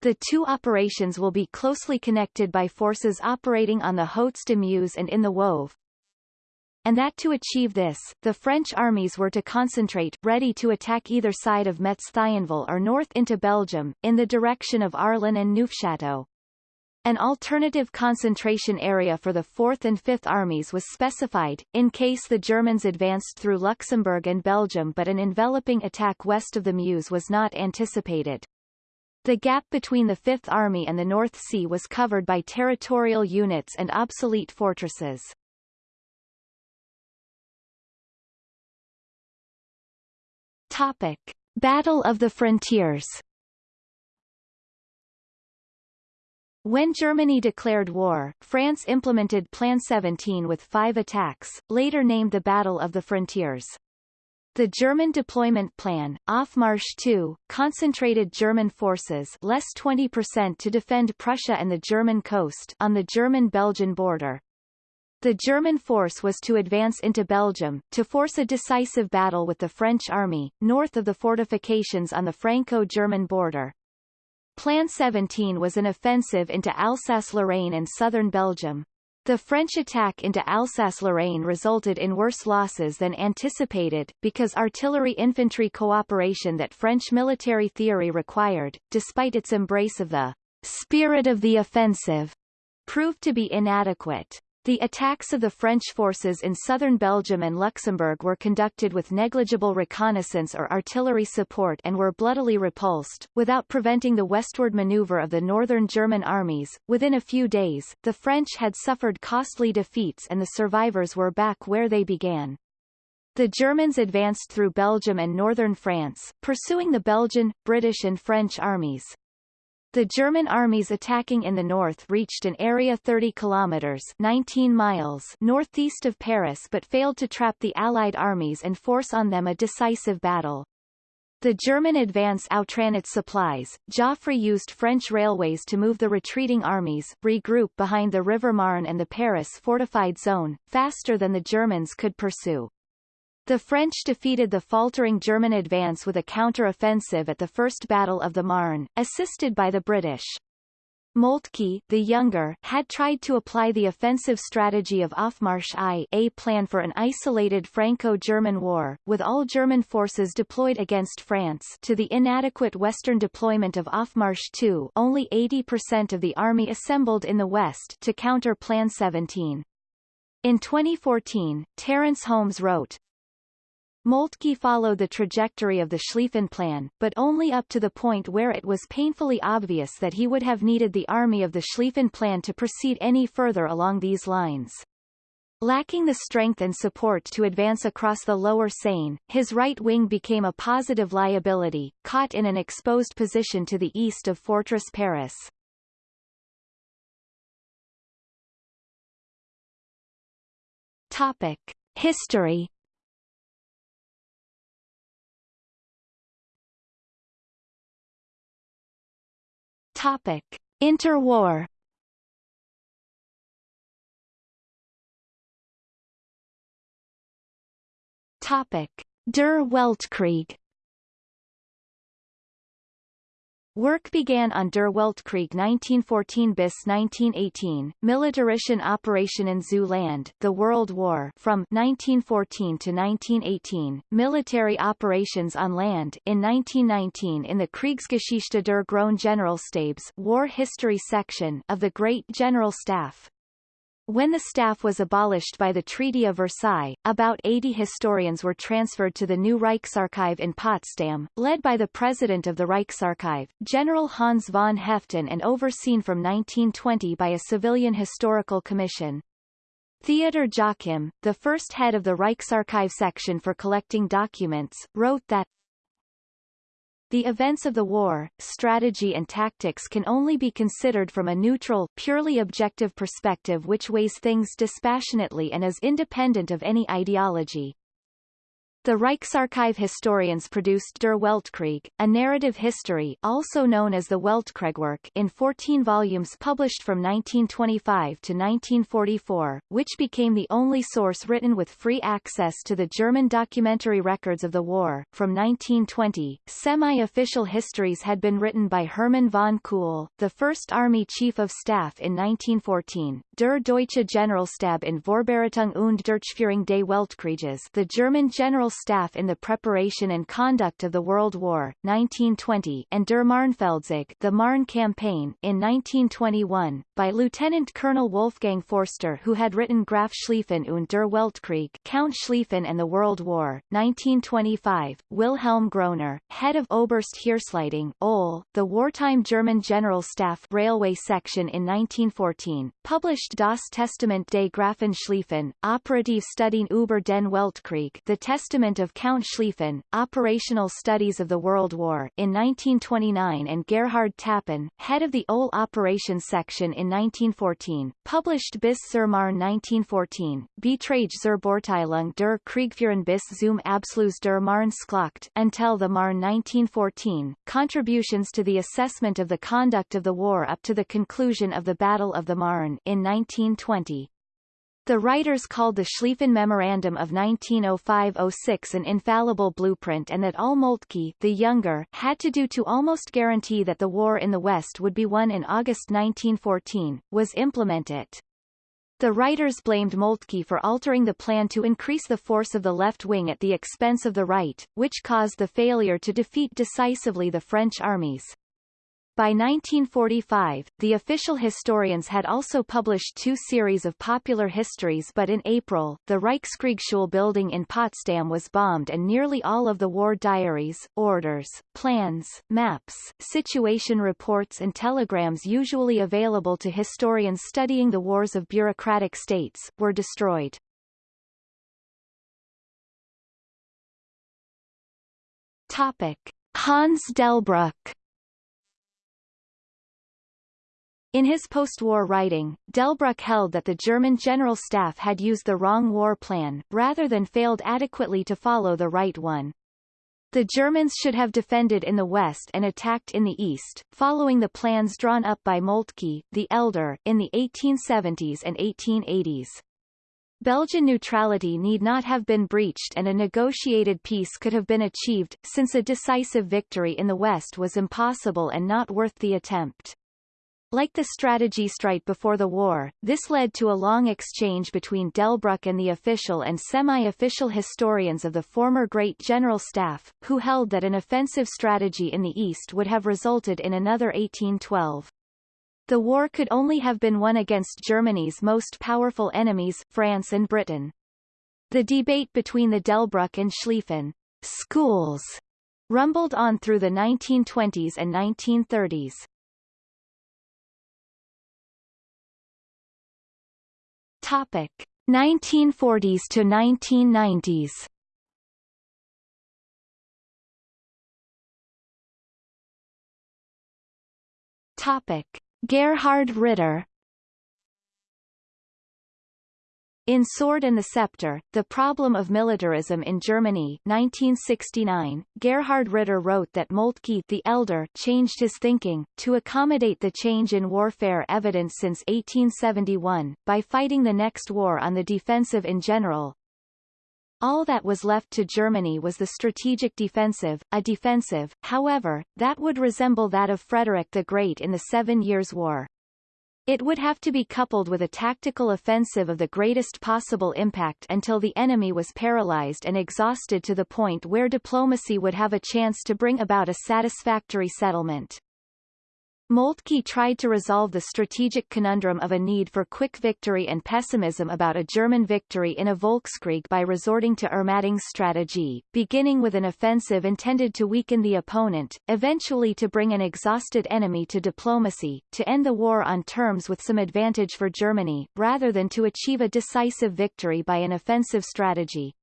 The two operations will be closely connected by forces operating on the Hautes de Meuse and in the Woevre, and that to achieve this, the French armies were to concentrate, ready to attack either side of Metz-Thionville or north into Belgium, in the direction of Arlon and Neufchâteau. An alternative concentration area for the 4th and 5th Armies was specified, in case the Germans advanced through Luxembourg and Belgium but an enveloping attack west of the Meuse was not anticipated. The gap between the Fifth Army and the North Sea was covered by territorial units and obsolete fortresses. Topic. Battle of the Frontiers When Germany declared war, France implemented Plan 17 with five attacks, later named the Battle of the Frontiers. The German deployment plan, Aufmarsch II, concentrated German forces less 20% to defend Prussia and the German coast on the German-Belgian border. The German force was to advance into Belgium, to force a decisive battle with the French army, north of the fortifications on the Franco-German border. Plan 17 was an offensive into Alsace-Lorraine and southern Belgium. The French attack into Alsace-Lorraine resulted in worse losses than anticipated, because artillery-infantry cooperation that French military theory required, despite its embrace of the spirit of the offensive, proved to be inadequate. The attacks of the French forces in southern Belgium and Luxembourg were conducted with negligible reconnaissance or artillery support and were bloodily repulsed, without preventing the westward maneuver of the northern German armies. Within a few days, the French had suffered costly defeats and the survivors were back where they began. The Germans advanced through Belgium and northern France, pursuing the Belgian, British and French armies. The German armies attacking in the north reached an area 30 kilometers 19 miles northeast of Paris but failed to trap the Allied armies and force on them a decisive battle. The German advance outran its supplies. Joffre used French railways to move the retreating armies, regroup behind the River Marne and the Paris fortified zone, faster than the Germans could pursue. The French defeated the faltering German advance with a counter-offensive at the First Battle of the Marne, assisted by the British. Moltke, the younger, had tried to apply the offensive strategy of Aufmarsch I a plan for an isolated Franco-German war, with all German forces deployed against France to the inadequate western deployment of Aufmarsch II only 80% of the army assembled in the west to counter Plan 17. In 2014, Terence Holmes wrote, Moltke followed the trajectory of the Schlieffen Plan, but only up to the point where it was painfully obvious that he would have needed the army of the Schlieffen Plan to proceed any further along these lines. Lacking the strength and support to advance across the lower Seine, his right wing became a positive liability, caught in an exposed position to the east of Fortress Paris. Topic. History Topic: Interwar. Topic: Der Weltkrieg. Work began on Der Weltkrieg 1914 bis 1918, Militarischen Operationen zu Land, the World War from 1914 to 1918, Military Operations on Land in 1919 in the Kriegsgeschichte der Großen Generalstabs War History section of the Great General Staff. When the staff was abolished by the Treaty of Versailles, about 80 historians were transferred to the new Reichsarchive in Potsdam, led by the president of the Reichsarchive, General Hans von Haeften and overseen from 1920 by a civilian historical commission. Theodor Jochim, the first head of the Reichsarchive section for collecting documents, wrote that the events of the war, strategy and tactics can only be considered from a neutral, purely objective perspective which weighs things dispassionately and is independent of any ideology. The Reichsarchive historians produced Der Weltkrieg, a narrative history also known as the Weltkriegwerk in 14 volumes published from 1925 to 1944, which became the only source written with free access to the German documentary records of the war. From 1920, semi-official histories had been written by Hermann von Kuhl, the first Army Chief of Staff in 1914, Der Deutsche Generalstab in Vorbereitung und Durchführung des Weltkrieges the German General staff in the preparation and conduct of the World War, 1920 and Der the Marne Campaign in 1921, by Lieutenant Colonel Wolfgang Forster who had written Graf Schlieffen und der Weltkrieg Count Schlieffen and the World War, 1925, Wilhelm Groener, head of Oberst Heeresleitung OL, the wartime German General Staff Railway Section in 1914, published Das Testament des Grafen Schlieffen, Operative Studien über den Weltkrieg the Testament Testament of Count Schlieffen, Operational Studies of the World War in 1929 and Gerhard Tappen, head of the OL Operations Section in 1914, published bis zur Marne 1914, Beiträge zur Beurteilung der Kriegführung bis zum Abschluss der Marne-Schlacht until the Marne 1914, Contributions to the Assessment of the Conduct of the War up to the conclusion of the Battle of the Marne in 1920. The writers called the Schlieffen Memorandum of 1905-06 an infallible blueprint and that all Moltke the younger had to do to almost guarantee that the war in the West would be won in August 1914, was implement it. The writers blamed Moltke for altering the plan to increase the force of the left wing at the expense of the right, which caused the failure to defeat decisively the French armies. By 1945, the official historians had also published two series of popular histories but in April, the Reichskriegsschule building in Potsdam was bombed and nearly all of the war diaries, orders, plans, maps, situation reports and telegrams usually available to historians studying the wars of bureaucratic states, were destroyed. Topic. Hans Delbrück In his post-war writing, Delbrück held that the German General Staff had used the wrong war plan, rather than failed adequately to follow the right one. The Germans should have defended in the west and attacked in the east, following the plans drawn up by Moltke, the Elder, in the 1870s and 1880s. Belgian neutrality need not have been breached and a negotiated peace could have been achieved, since a decisive victory in the west was impossible and not worth the attempt. Like the Strategiestreit before the war, this led to a long exchange between Delbrück and the official and semi-official historians of the former Great General Staff, who held that an offensive strategy in the east would have resulted in another 1812. The war could only have been won against Germany's most powerful enemies, France and Britain. The debate between the Delbrück and Schlieffen schools rumbled on through the 1920s and 1930s. Topic 1940s to 1990s. Topic Gerhard Ritter In Sword and the Scepter, The Problem of Militarism in Germany 1969, Gerhard Ritter wrote that Moltke the Elder changed his thinking, to accommodate the change in warfare evident since 1871, by fighting the next war on the defensive in general, All that was left to Germany was the strategic defensive, a defensive, however, that would resemble that of Frederick the Great in the Seven Years' War. It would have to be coupled with a tactical offensive of the greatest possible impact until the enemy was paralyzed and exhausted to the point where diplomacy would have a chance to bring about a satisfactory settlement. Moltke tried to resolve the strategic conundrum of a need for quick victory and pessimism about a German victory in a Volkskrieg by resorting to Ermattungsstrategie, beginning with an offensive intended to weaken the opponent, eventually to bring an exhausted enemy to diplomacy, to end the war on terms with some advantage for Germany, rather than to achieve a decisive victory by an offensive strategy.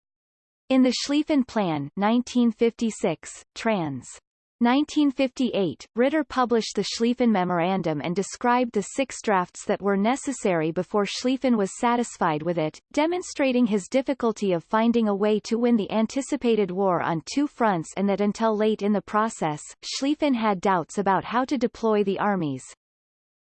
In the Schlieffen Plan 1956, trans. 1958, Ritter published the Schlieffen Memorandum and described the six drafts that were necessary before Schlieffen was satisfied with it, demonstrating his difficulty of finding a way to win the anticipated war on two fronts and that until late in the process, Schlieffen had doubts about how to deploy the armies.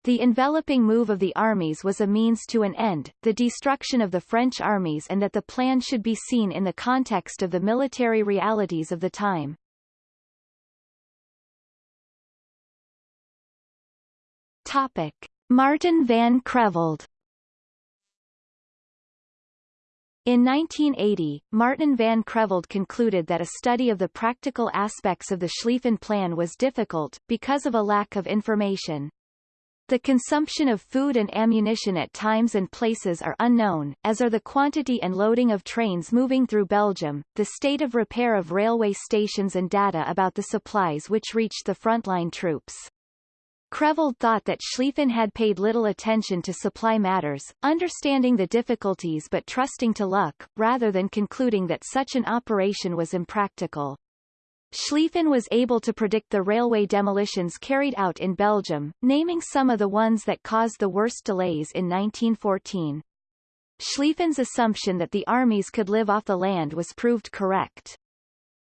The enveloping move of the armies was a means to an end, the destruction of the French armies and that the plan should be seen in the context of the military realities of the time. Topic. Martin van Creveld In 1980, Martin van Creveld concluded that a study of the practical aspects of the Schlieffen Plan was difficult, because of a lack of information. The consumption of food and ammunition at times and places are unknown, as are the quantity and loading of trains moving through Belgium, the state of repair of railway stations and data about the supplies which reached the frontline troops. Creveld thought that Schlieffen had paid little attention to supply matters, understanding the difficulties but trusting to luck, rather than concluding that such an operation was impractical. Schlieffen was able to predict the railway demolitions carried out in Belgium, naming some of the ones that caused the worst delays in 1914. Schlieffen's assumption that the armies could live off the land was proved correct.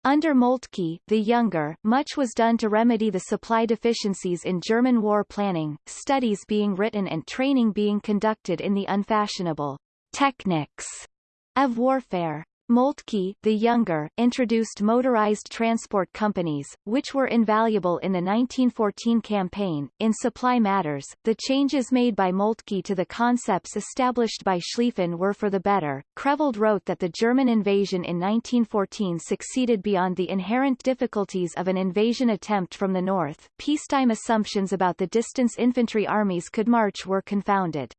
Under Moltke, the younger, much was done to remedy the supply deficiencies in German war planning, studies being written and training being conducted in the unfashionable techniques of warfare. Moltke, the younger, introduced motorized transport companies, which were invaluable in the 1914 campaign. In supply matters, the changes made by Moltke to the concepts established by Schlieffen were for the better. Creveld wrote that the German invasion in 1914 succeeded beyond the inherent difficulties of an invasion attempt from the north. Peacetime assumptions about the distance infantry armies could march were confounded.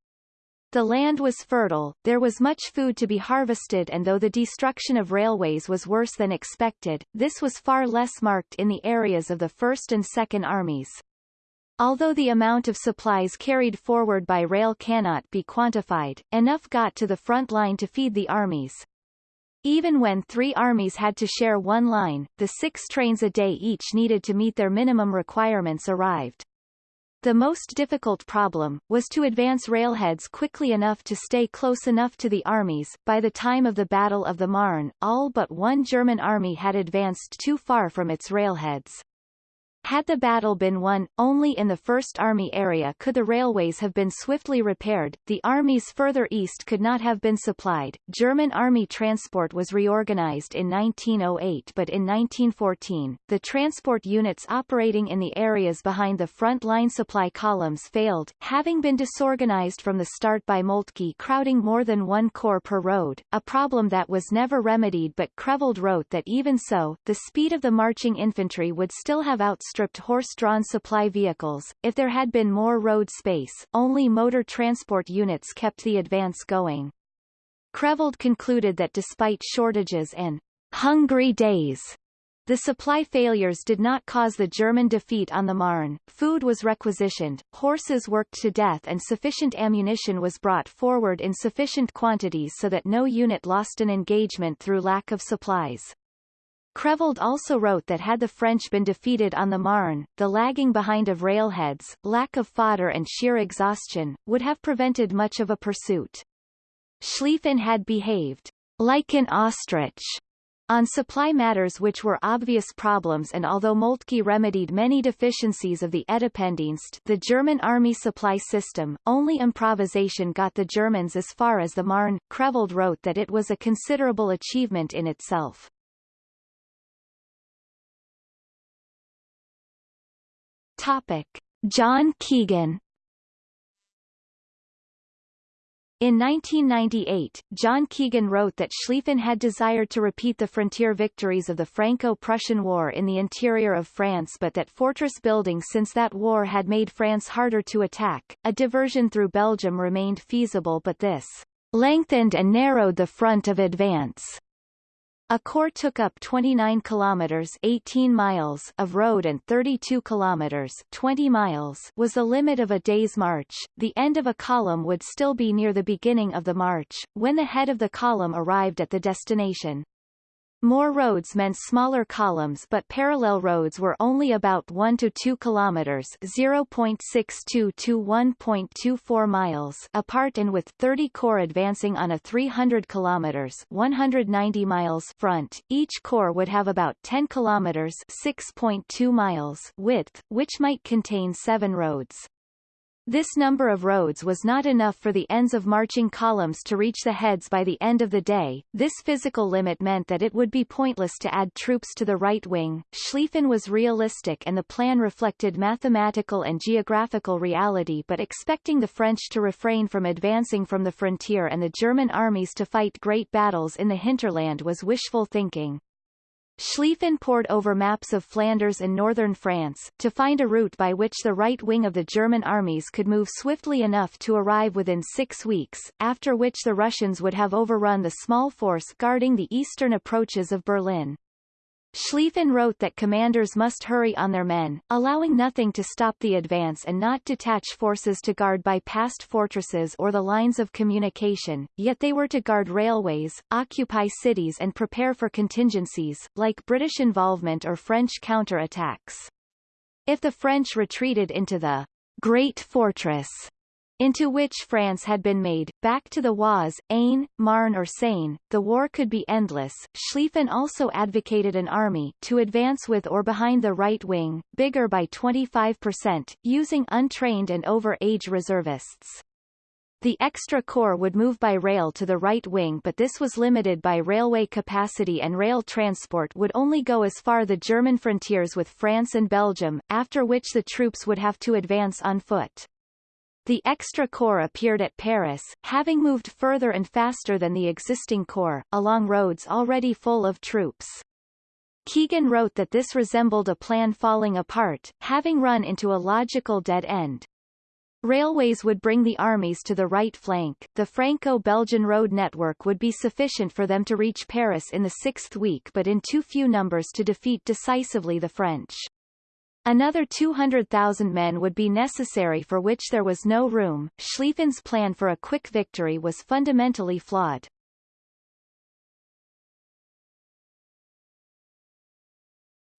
The land was fertile, there was much food to be harvested and though the destruction of railways was worse than expected, this was far less marked in the areas of the First and Second Armies. Although the amount of supplies carried forward by rail cannot be quantified, enough got to the front line to feed the armies. Even when three armies had to share one line, the six trains a day each needed to meet their minimum requirements arrived. The most difficult problem, was to advance railheads quickly enough to stay close enough to the armies. By the time of the Battle of the Marne, all but one German army had advanced too far from its railheads. Had the battle been won, only in the First Army area could the railways have been swiftly repaired, the armies further east could not have been supplied. German army transport was reorganized in 1908 but in 1914, the transport units operating in the areas behind the front line supply columns failed, having been disorganized from the start by Moltke crowding more than one corps per road, a problem that was never remedied but Creveld wrote that even so, the speed of the marching infantry would still have outstripped outstripped horse-drawn supply vehicles. If there had been more road space, only motor transport units kept the advance going. Creveld concluded that despite shortages and hungry days, the supply failures did not cause the German defeat on the Marne, food was requisitioned, horses worked to death and sufficient ammunition was brought forward in sufficient quantities so that no unit lost an engagement through lack of supplies. Creveld also wrote that had the French been defeated on the Marne, the lagging behind of railheads, lack of fodder and sheer exhaustion, would have prevented much of a pursuit. Schlieffen had behaved like an ostrich On supply matters which were obvious problems and although Moltke remedied many deficiencies of the Etappendienst the German army supply system, only improvisation got the Germans as far as the Marne. Creveld wrote that it was a considerable achievement in itself. Topic. John Keegan In 1998, John Keegan wrote that Schlieffen had desired to repeat the frontier victories of the Franco-Prussian War in the interior of France but that fortress building since that war had made France harder to attack. A diversion through Belgium remained feasible but this lengthened and narrowed the front of advance. A corps took up 29 kilometers 18 miles of road and 32 kilometers 20 miles was the limit of a day's march. The end of a column would still be near the beginning of the march, when the head of the column arrived at the destination. More roads meant smaller columns but parallel roads were only about 1 to 2 kilometers 0.62 to 1.24 miles apart and with 30 corps advancing on a 300 kilometers 190 miles front, each corps would have about 10 kilometers 6.2 miles width, which might contain seven roads. This number of roads was not enough for the ends of marching columns to reach the heads by the end of the day. This physical limit meant that it would be pointless to add troops to the right wing. Schlieffen was realistic and the plan reflected mathematical and geographical reality but expecting the French to refrain from advancing from the frontier and the German armies to fight great battles in the hinterland was wishful thinking. Schlieffen pored over maps of Flanders and northern France, to find a route by which the right wing of the German armies could move swiftly enough to arrive within six weeks, after which the Russians would have overrun the small force guarding the eastern approaches of Berlin. Schlieffen wrote that commanders must hurry on their men, allowing nothing to stop the advance and not detach forces to guard bypassed fortresses or the lines of communication, yet they were to guard railways, occupy cities and prepare for contingencies, like British involvement or French counter-attacks. If the French retreated into the Great Fortress, into which France had been made, back to the Oise, Aisne, Marne or Seine, the war could be endless. Schlieffen also advocated an army to advance with or behind the right wing, bigger by 25%, using untrained and over-age reservists. The extra corps would move by rail to the right wing but this was limited by railway capacity and rail transport would only go as far the German frontiers with France and Belgium, after which the troops would have to advance on foot. The extra corps appeared at Paris, having moved further and faster than the existing corps, along roads already full of troops. Keegan wrote that this resembled a plan falling apart, having run into a logical dead end. Railways would bring the armies to the right flank, the Franco-Belgian road network would be sufficient for them to reach Paris in the sixth week but in too few numbers to defeat decisively the French. Another 200,000 men would be necessary for which there was no room. Schlieffen's plan for a quick victory was fundamentally flawed.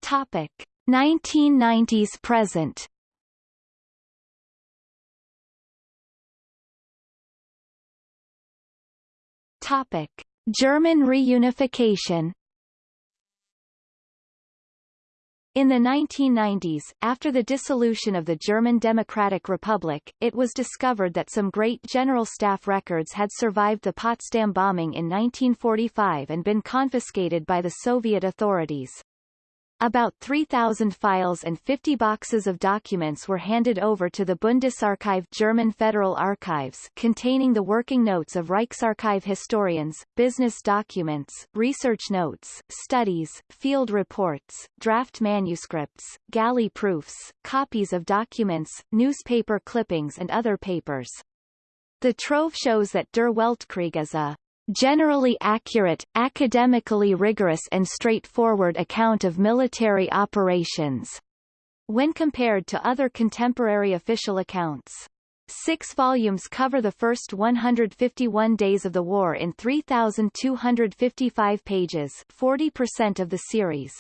Topic 1990s present Topic German reunification In the 1990s, after the dissolution of the German Democratic Republic, it was discovered that some great General Staff records had survived the Potsdam bombing in 1945 and been confiscated by the Soviet authorities. About 3,000 files and 50 boxes of documents were handed over to the Bundesarchiv German Federal Archives containing the working notes of Reichsarchive historians, business documents, research notes, studies, field reports, draft manuscripts, galley proofs, copies of documents, newspaper clippings and other papers. The trove shows that Der Weltkrieg is a generally accurate, academically rigorous and straightforward account of military operations, when compared to other contemporary official accounts. Six volumes cover the first 151 days of the war in 3,255 pages 40% of the series.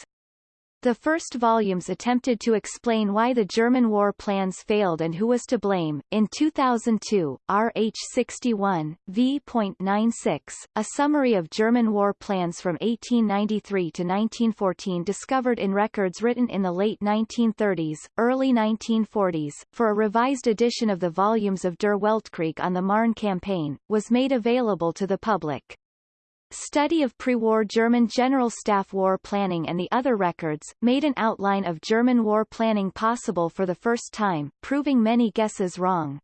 The first volumes attempted to explain why the German war plans failed and who was to blame. In 2002, RH 61, v.96, a summary of German war plans from 1893 to 1914 discovered in records written in the late 1930s, early 1940s, for a revised edition of the volumes of Der Weltkrieg on the Marne campaign, was made available to the public. Study of pre-war German General Staff war planning and the other records, made an outline of German war planning possible for the first time, proving many guesses wrong.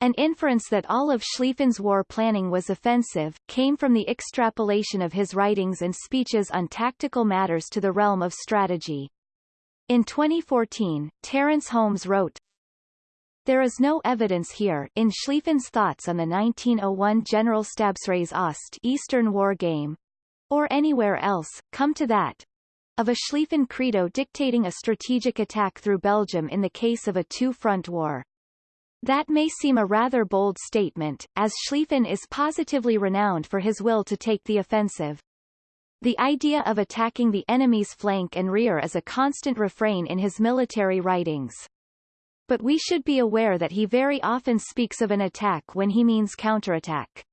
An inference that all of Schlieffen's war planning was offensive, came from the extrapolation of his writings and speeches on tactical matters to the realm of strategy. In 2014, Terence Holmes wrote, there is no evidence here in Schlieffen's thoughts on the 1901 Generalstabsreise Ost Eastern War Game, or anywhere else, come to that, of a Schlieffen credo dictating a strategic attack through Belgium in the case of a two-front war. That may seem a rather bold statement, as Schlieffen is positively renowned for his will to take the offensive. The idea of attacking the enemy's flank and rear is a constant refrain in his military writings. But we should be aware that he very often speaks of an attack when he means counterattack.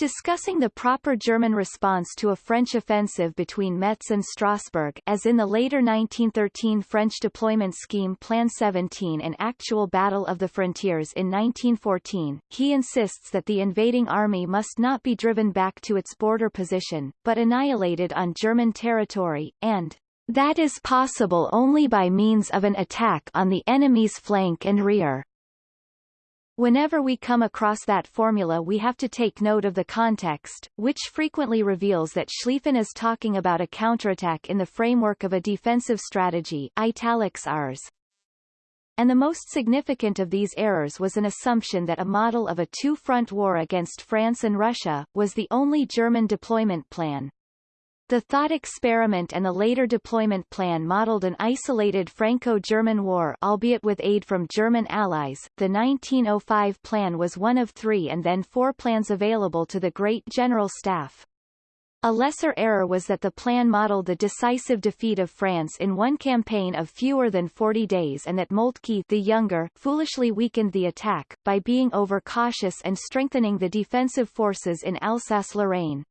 Discussing the proper German response to a French offensive between Metz and Strasbourg as in the later 1913 French deployment scheme Plan 17 and actual Battle of the Frontiers in 1914, he insists that the invading army must not be driven back to its border position, but annihilated on German territory, and that is possible only by means of an attack on the enemy's flank and rear. Whenever we come across that formula we have to take note of the context, which frequently reveals that Schlieffen is talking about a counterattack in the framework of a defensive strategy italics Rs. And the most significant of these errors was an assumption that a model of a two-front war against France and Russia, was the only German deployment plan. The thought experiment and the later deployment plan modeled an isolated Franco-German war albeit with aid from German allies. The 1905 plan was one of three and then four plans available to the Great General Staff. A lesser error was that the plan modeled the decisive defeat of France in one campaign of fewer than 40 days and that Moltke the younger foolishly weakened the attack, by being overcautious and strengthening the defensive forces in Alsace-Lorraine.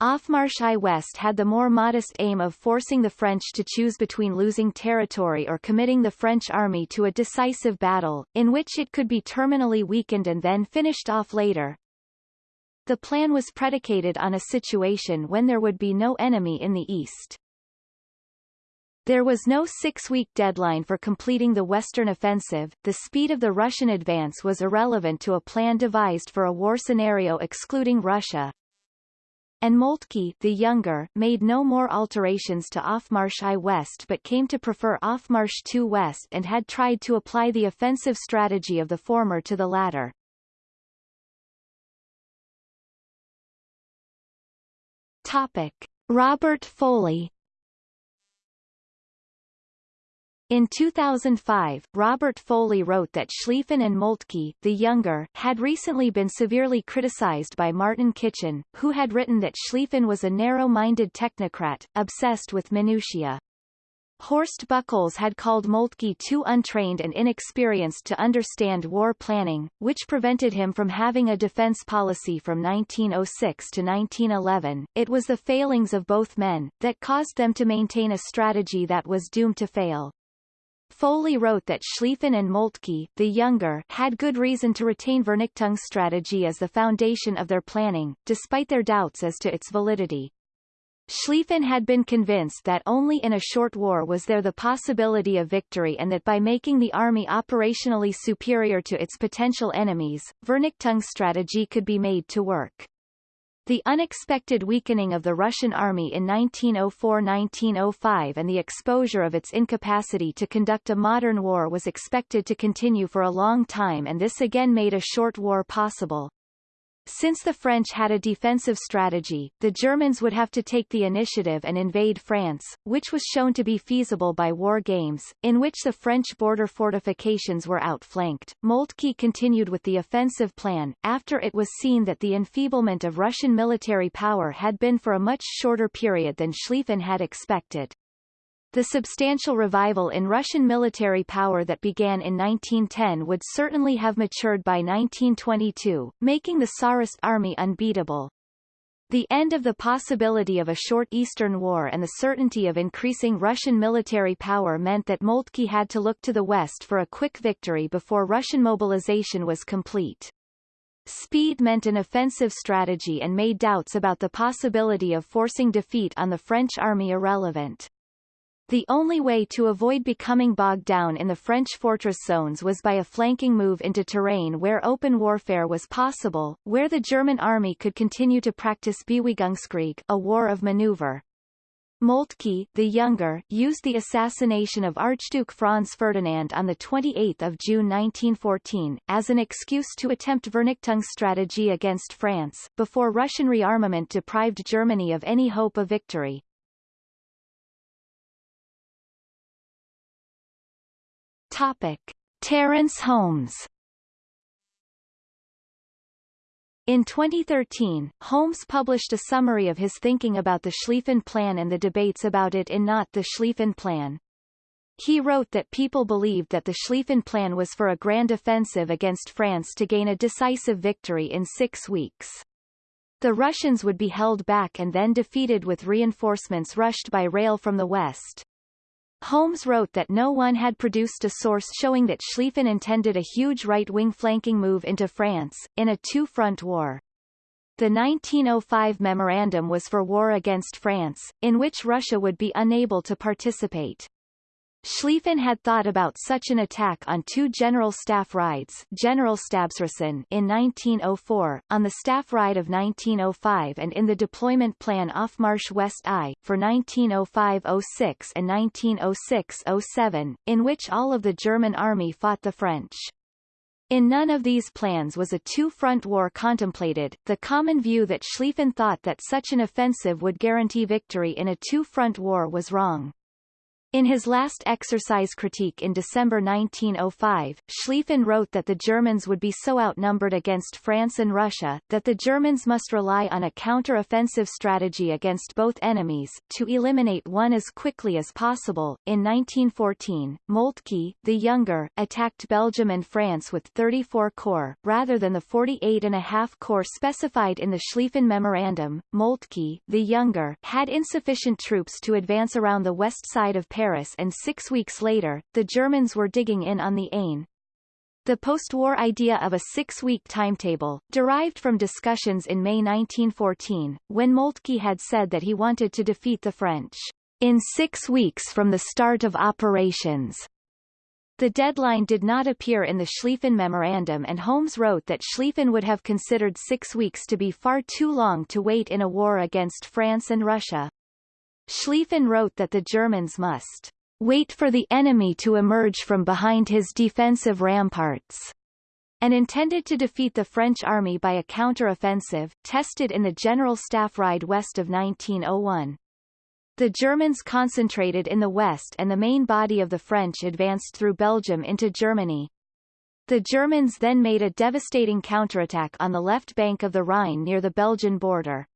Aufmarsch I West had the more modest aim of forcing the French to choose between losing territory or committing the French army to a decisive battle, in which it could be terminally weakened and then finished off later. The plan was predicated on a situation when there would be no enemy in the east. There was no six-week deadline for completing the Western offensive, the speed of the Russian advance was irrelevant to a plan devised for a war scenario excluding Russia, and Moltke the younger made no more alterations to Aufmarsch I West but came to prefer Aufmarsch II West and had tried to apply the offensive strategy of the former to the latter. Topic. Robert Foley In 2005, Robert Foley wrote that Schlieffen and Moltke the younger had recently been severely criticized by Martin Kitchen, who had written that Schlieffen was a narrow-minded technocrat, obsessed with minutiae. Horst Bucholz had called Moltke too untrained and inexperienced to understand war planning, which prevented him from having a defense policy from 1906 to 1911. It was the failings of both men, that caused them to maintain a strategy that was doomed to fail. Foley wrote that Schlieffen and Moltke the younger had good reason to retain Vernichtungsstrategie as the foundation of their planning, despite their doubts as to its validity. Schlieffen had been convinced that only in a short war was there the possibility of victory and that by making the army operationally superior to its potential enemies, Vernichtungsstrategie could be made to work. The unexpected weakening of the Russian army in 1904–1905 and the exposure of its incapacity to conduct a modern war was expected to continue for a long time and this again made a short war possible. Since the French had a defensive strategy, the Germans would have to take the initiative and invade France, which was shown to be feasible by war games, in which the French border fortifications were outflanked. Moltke continued with the offensive plan, after it was seen that the enfeeblement of Russian military power had been for a much shorter period than Schlieffen had expected. The substantial revival in Russian military power that began in 1910 would certainly have matured by 1922, making the Tsarist army unbeatable. The end of the possibility of a short Eastern War and the certainty of increasing Russian military power meant that Moltke had to look to the West for a quick victory before Russian mobilization was complete. Speed meant an offensive strategy and made doubts about the possibility of forcing defeat on the French army irrelevant. The only way to avoid becoming bogged down in the French fortress zones was by a flanking move into terrain where open warfare was possible, where the German army could continue to practice Bewegungskrieg a war of maneuver. Moltke, the younger, used the assassination of Archduke Franz Ferdinand on 28 June 1914, as an excuse to attempt Vernichtungsstrategie against France, before Russian rearmament deprived Germany of any hope of victory. Topic. Terence Holmes In 2013, Holmes published a summary of his thinking about the Schlieffen Plan and the debates about it in Not the Schlieffen Plan. He wrote that people believed that the Schlieffen Plan was for a grand offensive against France to gain a decisive victory in six weeks. The Russians would be held back and then defeated with reinforcements rushed by rail from the west. Holmes wrote that no one had produced a source showing that Schlieffen intended a huge right-wing flanking move into France, in a two-front war. The 1905 memorandum was for war against France, in which Russia would be unable to participate. Schlieffen had thought about such an attack on two General Staff rides Generalstabsreisen in 1904, on the Staff Ride of 1905 and in the deployment plan Aufmarsch West I, for 1905-06 and 1906-07, in which all of the German army fought the French. In none of these plans was a two-front war contemplated. The common view that Schlieffen thought that such an offensive would guarantee victory in a two-front war was wrong. In his last exercise critique in December 1905, Schlieffen wrote that the Germans would be so outnumbered against France and Russia, that the Germans must rely on a counter-offensive strategy against both enemies, to eliminate one as quickly as possible. In 1914, Moltke, the younger, attacked Belgium and France with 34 corps, rather than the 48.5 corps specified in the Schlieffen Memorandum. Moltke, the younger, had insufficient troops to advance around the west side of Paris and six weeks later, the Germans were digging in on the Aisne. The post-war idea of a six-week timetable, derived from discussions in May 1914, when Moltke had said that he wanted to defeat the French in six weeks from the start of operations. The deadline did not appear in the Schlieffen Memorandum and Holmes wrote that Schlieffen would have considered six weeks to be far too long to wait in a war against France and Russia. Schlieffen wrote that the Germans must wait for the enemy to emerge from behind his defensive ramparts and intended to defeat the French army by a counter-offensive, tested in the General Staff Ride west of 1901. The Germans concentrated in the west and the main body of the French advanced through Belgium into Germany. The Germans then made a devastating counterattack on the left bank of the Rhine near the Belgian border.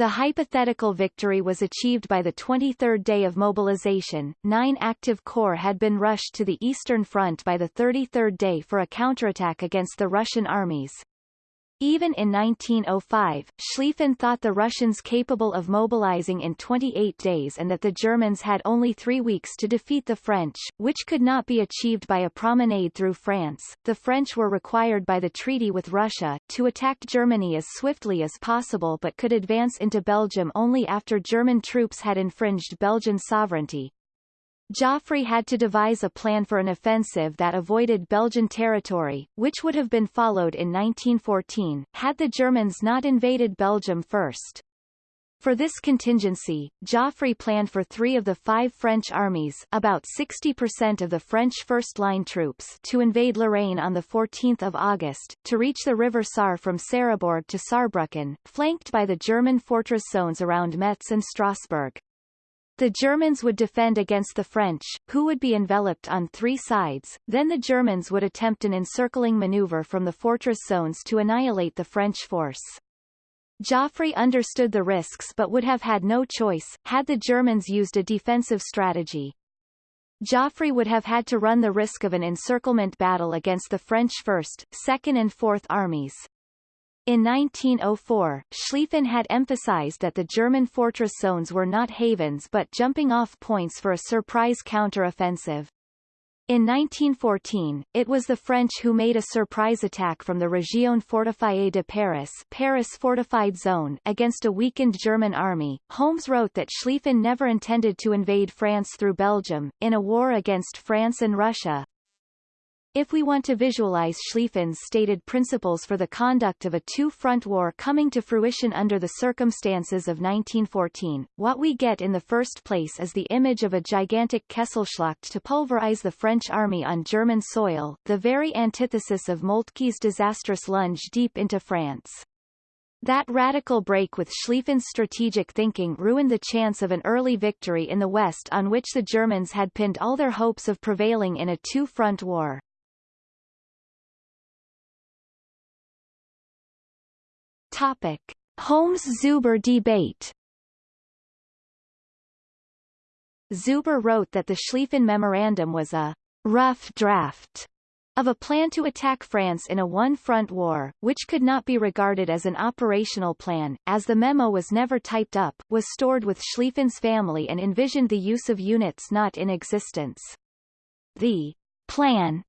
The hypothetical victory was achieved by the 23rd day of mobilization. Nine active corps had been rushed to the Eastern Front by the 33rd day for a counterattack against the Russian armies. Even in 1905, Schlieffen thought the Russians capable of mobilizing in 28 days and that the Germans had only three weeks to defeat the French, which could not be achieved by a promenade through France. The French were required by the treaty with Russia to attack Germany as swiftly as possible but could advance into Belgium only after German troops had infringed Belgian sovereignty, Joffre had to devise a plan for an offensive that avoided Belgian territory, which would have been followed in 1914, had the Germans not invaded Belgium first. For this contingency, Joffre planned for three of the five French armies about 60% of the French first-line troops to invade Lorraine on 14 August, to reach the river Saar from Sarrebourg to Saarbrücken, flanked by the German fortress zones around Metz and Strasbourg. The Germans would defend against the French, who would be enveloped on three sides, then the Germans would attempt an encircling maneuver from the fortress zones to annihilate the French force. Joffre understood the risks but would have had no choice, had the Germans used a defensive strategy. Joffre would have had to run the risk of an encirclement battle against the French 1st, 2nd and 4th Armies. In 1904, Schlieffen had emphasized that the German fortress zones were not havens but jumping-off points for a surprise counter-offensive. In 1914, it was the French who made a surprise attack from the Région fortifiée de Paris, Paris fortified zone against a weakened German army. Holmes wrote that Schlieffen never intended to invade France through Belgium, in a war against France and Russia, if we want to visualize Schlieffen's stated principles for the conduct of a two-front war coming to fruition under the circumstances of 1914, what we get in the first place is the image of a gigantic Kesselschlacht to pulverize the French army on German soil, the very antithesis of Moltke's disastrous lunge deep into France. That radical break with Schlieffen's strategic thinking ruined the chance of an early victory in the West on which the Germans had pinned all their hopes of prevailing in a two-front war. Topic. Holmes-Zuber debate Zuber wrote that the Schlieffen Memorandum was a rough draft of a plan to attack France in a one-front war, which could not be regarded as an operational plan, as the memo was never typed up, was stored with Schlieffen's family and envisioned the use of units not in existence. The plan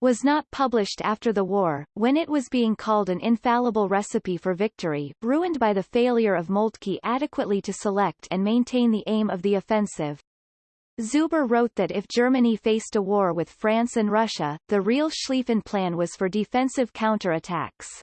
was not published after the war, when it was being called an infallible recipe for victory, ruined by the failure of Moltke adequately to select and maintain the aim of the offensive. Zuber wrote that if Germany faced a war with France and Russia, the real Schlieffen plan was for defensive counterattacks.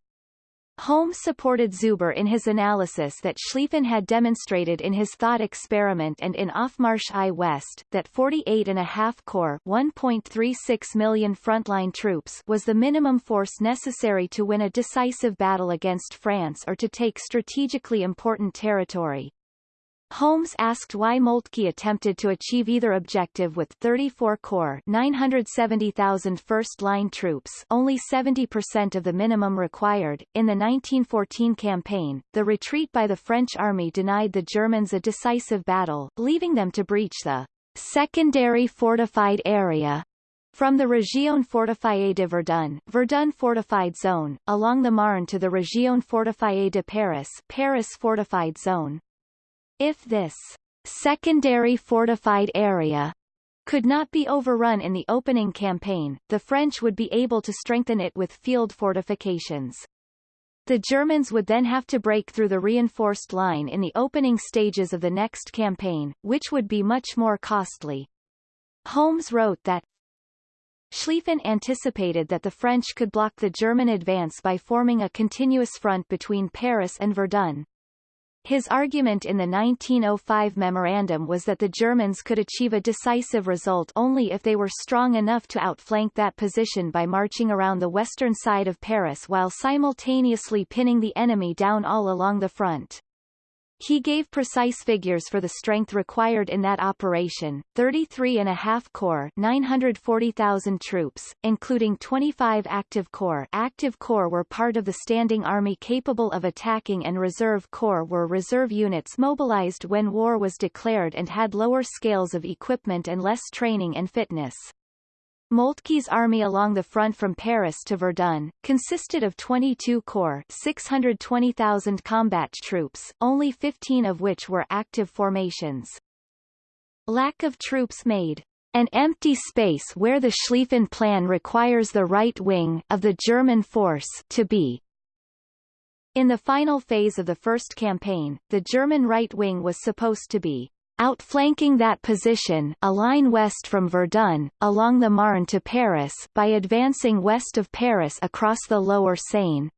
Holmes supported Zuber in his analysis that Schlieffen had demonstrated in his thought experiment and in Aufmarsch I West, that 48.5 Corps 1.36 million frontline troops was the minimum force necessary to win a decisive battle against France or to take strategically important territory. Holmes asked why Moltke attempted to achieve either objective with 34 Corps 970,000 first-line troops only 70% of the minimum required. In the 1914 campaign, the retreat by the French army denied the Germans a decisive battle, leaving them to breach the secondary fortified area from the Région fortifiée de Verdun, Verdun fortified zone, along the Marne to the Région fortifiée de Paris, Paris fortified zone. If this secondary fortified area could not be overrun in the opening campaign, the French would be able to strengthen it with field fortifications. The Germans would then have to break through the reinforced line in the opening stages of the next campaign, which would be much more costly. Holmes wrote that Schlieffen anticipated that the French could block the German advance by forming a continuous front between Paris and Verdun. His argument in the 1905 memorandum was that the Germans could achieve a decisive result only if they were strong enough to outflank that position by marching around the western side of Paris while simultaneously pinning the enemy down all along the front. He gave precise figures for the strength required in that operation, 33.5 corps 940,000 troops, including 25 active corps active corps were part of the standing army capable of attacking and reserve corps were reserve units mobilized when war was declared and had lower scales of equipment and less training and fitness. Moltke's army along the front from Paris to Verdun, consisted of 22 corps 620,000 combat troops, only 15 of which were active formations. Lack of troops made an empty space where the Schlieffen Plan requires the right wing of the German force to be. In the final phase of the first campaign, the German right wing was supposed to be outflanking that position a line west from Verdun, along the Marne to Paris by advancing west of Paris across the lower Seine.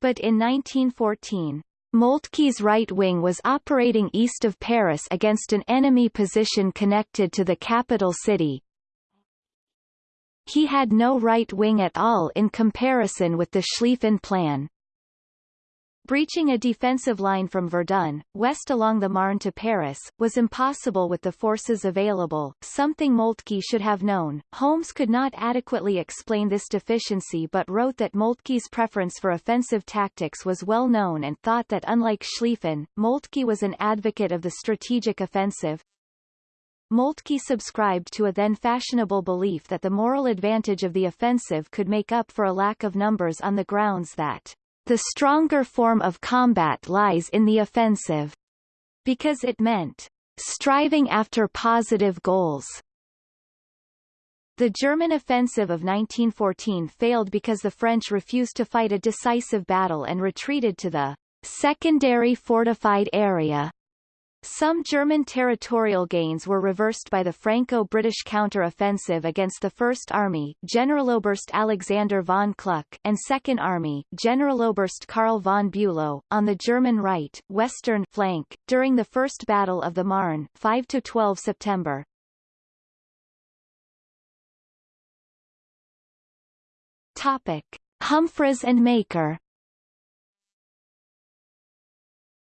But in 1914, Moltke's right wing was operating east of Paris against an enemy position connected to the capital city. He had no right wing at all in comparison with the Schlieffen Plan. Breaching a defensive line from Verdun, west along the Marne to Paris, was impossible with the forces available, something Moltke should have known. Holmes could not adequately explain this deficiency but wrote that Moltke's preference for offensive tactics was well known and thought that unlike Schlieffen, Moltke was an advocate of the strategic offensive. Moltke subscribed to a then fashionable belief that the moral advantage of the offensive could make up for a lack of numbers on the grounds that the stronger form of combat lies in the offensive, because it meant striving after positive goals. The German offensive of 1914 failed because the French refused to fight a decisive battle and retreated to the secondary fortified area some German territorial gains were reversed by the Franco-British counter-offensive against the First Army Generaloberst Alexander von Kluck and Second Army Generaloberst Karl von Bülow, on the German right, western flank, during the First Battle of the Marne 5-12 September. Topic. Humphries and Maker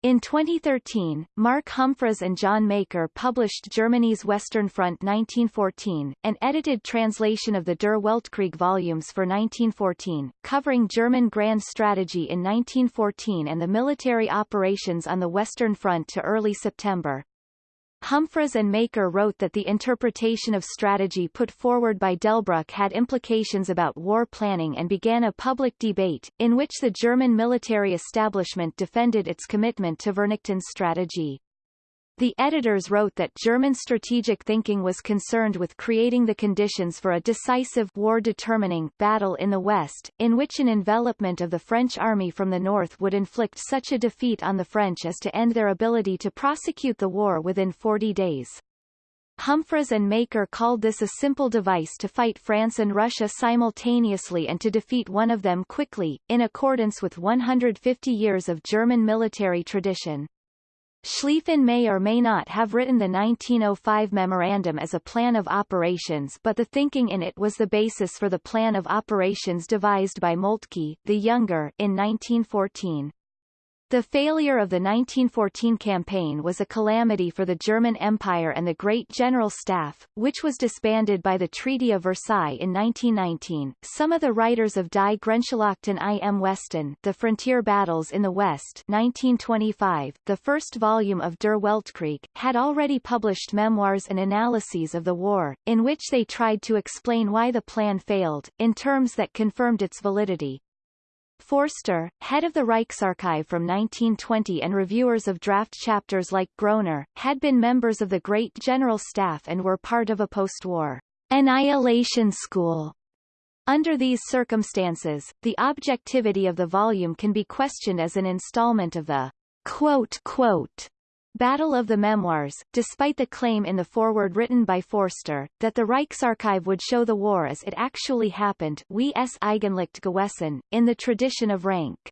In 2013, Mark Humphries and John Maker published Germany's Western Front 1914, an edited translation of the Der Weltkrieg volumes for 1914, covering German grand strategy in 1914 and the military operations on the Western Front to early September. Humphries and Maker wrote that the interpretation of strategy put forward by Delbrück had implications about war planning and began a public debate, in which the German military establishment defended its commitment to Vernichtungsstrategie. The editors wrote that German strategic thinking was concerned with creating the conditions for a decisive war-determining battle in the West, in which an envelopment of the French army from the north would inflict such a defeat on the French as to end their ability to prosecute the war within 40 days. Humphries and Maker called this a simple device to fight France and Russia simultaneously and to defeat one of them quickly, in accordance with 150 years of German military tradition. Schlieffen may or may not have written the 1905 memorandum as a plan of operations but the thinking in it was the basis for the plan of operations devised by Moltke, the Younger, in 1914. The failure of the 1914 campaign was a calamity for the German Empire and the Great General Staff, which was disbanded by the Treaty of Versailles in 1919. Some of the writers of Die Grenzschlachten im Westen, The Frontier Battles in the West, 1925, the first volume of Der Weltkrieg, had already published memoirs and analyses of the war, in which they tried to explain why the plan failed, in terms that confirmed its validity. Foerster, head of the Reichsarchiv from 1920 and reviewers of draft chapters like Groener, had been members of the Great General Staff and were part of a post-war annihilation school. Under these circumstances, the objectivity of the volume can be questioned as an installment of the quote, quote, Battle of the Memoirs, despite the claim in the foreword written by Foerster, that the Reichsarchiv would show the war as it actually happened wie es eigentlich gewesen, in the tradition of Ranke.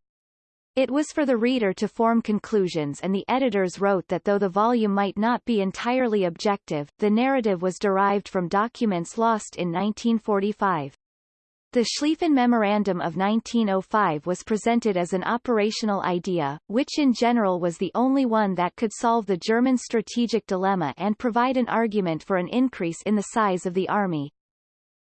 It was for the reader to form conclusions and the editors wrote that though the volume might not be entirely objective, the narrative was derived from documents lost in 1945. The Schlieffen Memorandum of 1905 was presented as an operational idea, which in general was the only one that could solve the German strategic dilemma and provide an argument for an increase in the size of the army.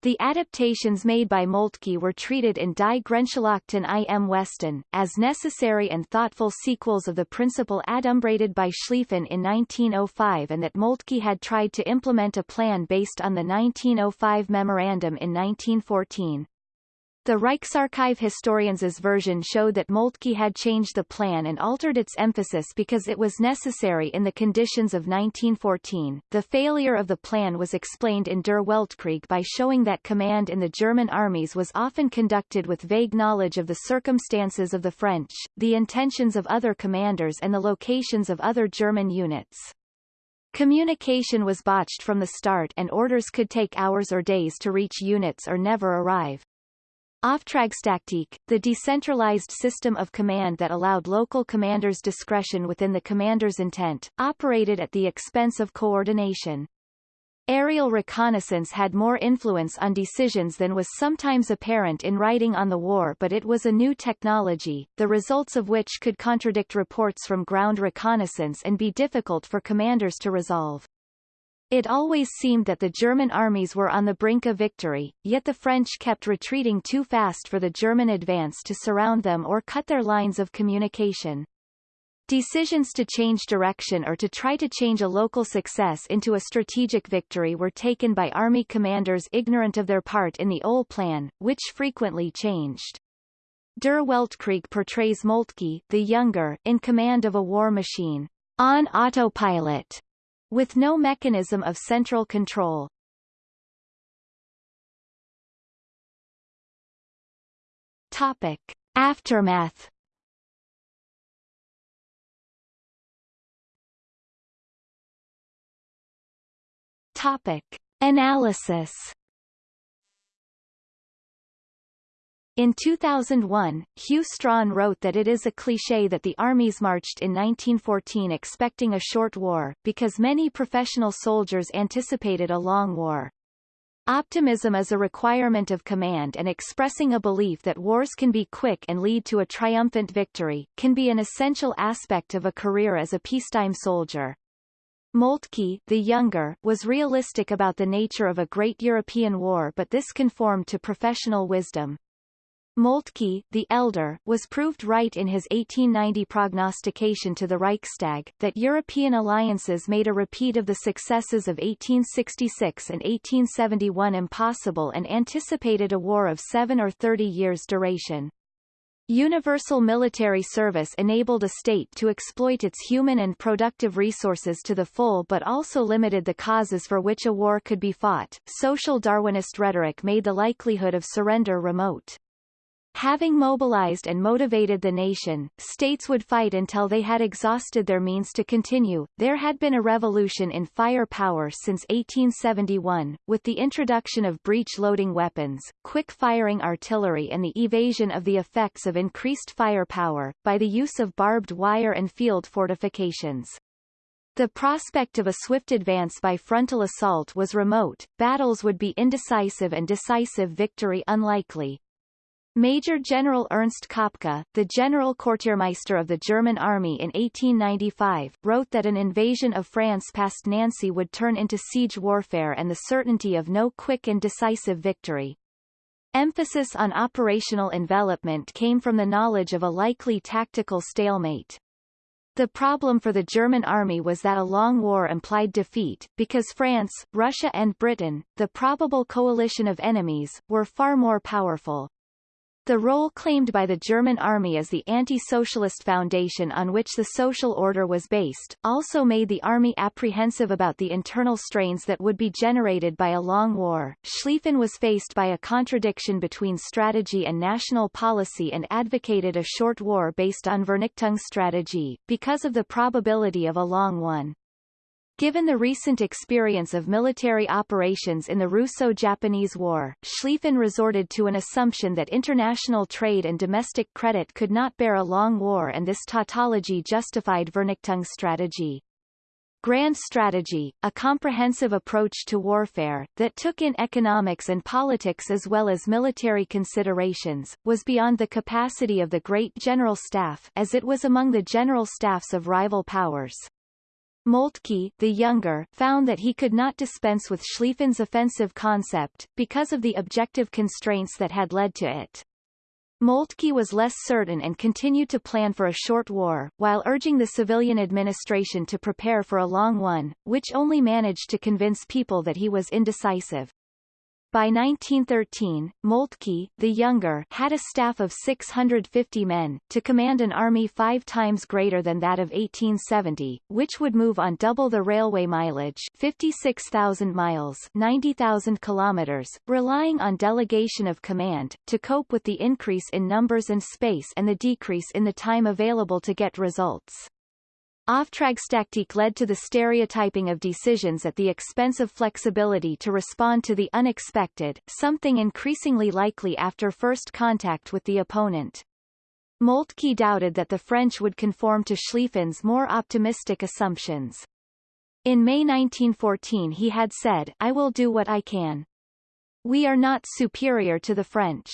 The adaptations made by Moltke were treated in Die Grenzschlachten im Westen, as necessary and thoughtful sequels of the principle adumbrated by Schlieffen in 1905 and that Moltke had tried to implement a plan based on the 1905 memorandum in 1914. The Reichsarchiv historians' version showed that Moltke had changed the plan and altered its emphasis because it was necessary in the conditions of 1914. The failure of the plan was explained in Der Weltkrieg by showing that command in the German armies was often conducted with vague knowledge of the circumstances of the French, the intentions of other commanders and the locations of other German units. Communication was botched from the start and orders could take hours or days to reach units or never arrive. Auftragstaktik, the decentralized system of command that allowed local commanders discretion within the commander's intent, operated at the expense of coordination. Aerial reconnaissance had more influence on decisions than was sometimes apparent in writing on the war but it was a new technology, the results of which could contradict reports from ground reconnaissance and be difficult for commanders to resolve. It always seemed that the German armies were on the brink of victory, yet the French kept retreating too fast for the German advance to surround them or cut their lines of communication. Decisions to change direction or to try to change a local success into a strategic victory were taken by army commanders ignorant of their part in the old plan, which frequently changed. Der Weltkrieg portrays Moltke, the younger, in command of a war machine, on autopilot, with no mechanism of central control. Topic. Aftermath Topic. Analysis In 2001, Hew Strachan wrote that it is a cliché that the armies marched in 1914 expecting a short war, because many professional soldiers anticipated a long war. Optimism is a requirement of command and expressing a belief that wars can be quick and lead to a triumphant victory, can be an essential aspect of a career as a peacetime soldier. Moltke, the younger, was realistic about the nature of a great European war but this conformed to professional wisdom. Moltke, the elder, was proved right in his 1890 prognostication to the Reichstag, that European alliances made a repeat of the successes of 1866 and 1871 impossible and anticipated a war of seven or thirty years' duration. Universal military service enabled a state to exploit its human and productive resources to the full but also limited the causes for which a war could be fought. Social Darwinist rhetoric made the likelihood of surrender remote. Having mobilized and motivated the nation, states would fight until they had exhausted their means to continue. There had been a revolution in firepower since 1871, with the introduction of breech-loading weapons, quick-firing artillery and the evasion of the effects of increased firepower, by the use of barbed wire and field fortifications. The prospect of a swift advance by frontal assault was remote, battles would be indecisive and decisive victory unlikely. Major General Ernst Köpke, the General Quartiermeister of the German Army in 1895, wrote that an invasion of France past Nancy would turn into siege warfare and the certainty of no quick and decisive victory. Emphasis on operational envelopment came from the knowledge of a likely tactical stalemate. The problem for the German army was that a long war implied defeat, because France, Russia and Britain, the probable coalition of enemies, were far more powerful. The role claimed by the German army as the anti-socialist foundation on which the social order was based, also made the army apprehensive about the internal strains that would be generated by a long war. Schlieffen was faced by a contradiction between strategy and national policy and advocated a short war based on Vernichtungsstrategie, because of the probability of a long one. Given the recent experience of military operations in the Russo-Japanese War, Schlieffen resorted to an assumption that international trade and domestic credit could not bear a long war and this tautology justified Vernichtungsstrategie. Grand strategy, a comprehensive approach to warfare, that took in economics and politics as well as military considerations, was beyond the capacity of the Great General Staff as it was among the general staffs of rival powers. Moltke, the younger, found that he could not dispense with Schlieffen's offensive concept, because of the objective constraints that had led to it. Moltke was less certain and continued to plan for a short war, while urging the civilian administration to prepare for a long one, which only managed to convince people that he was indecisive. By 1913, Moltke, the younger, had a staff of 650 men, to command an army five times greater than that of 1870, which would move on double the railway mileage 56,000 miles 90,000 kilometers, relying on delegation of command, to cope with the increase in numbers and space and the decrease in the time available to get results. Auftragstaktik led to the stereotyping of decisions at the expense of flexibility to respond to the unexpected, something increasingly likely after first contact with the opponent. Moltke doubted that the French would conform to Schlieffen's more optimistic assumptions. In May 1914 he had said, I will do what I can. We are not superior to the French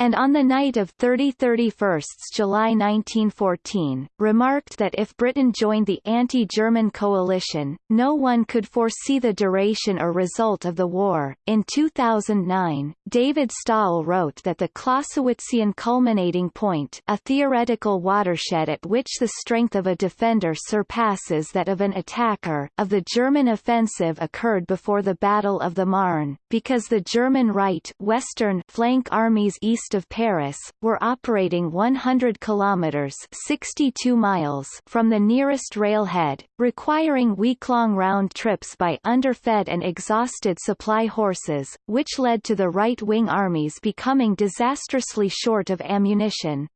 and on the night of 30-31 July 1914, remarked that if Britain joined the anti-German coalition, no one could foresee the duration or result of the war. In 2009, David Stahel wrote that the Clausewitzian culminating point a theoretical watershed at which the strength of a defender surpasses that of an attacker of the German offensive occurred before the Battle of the Marne, because the German right western flank armies east east of Paris, were operating 100 kilometers 62 miles from the nearest railhead, requiring week-long round trips by underfed and exhausted supply horses, which led to the right-wing armies becoming disastrously short of ammunition.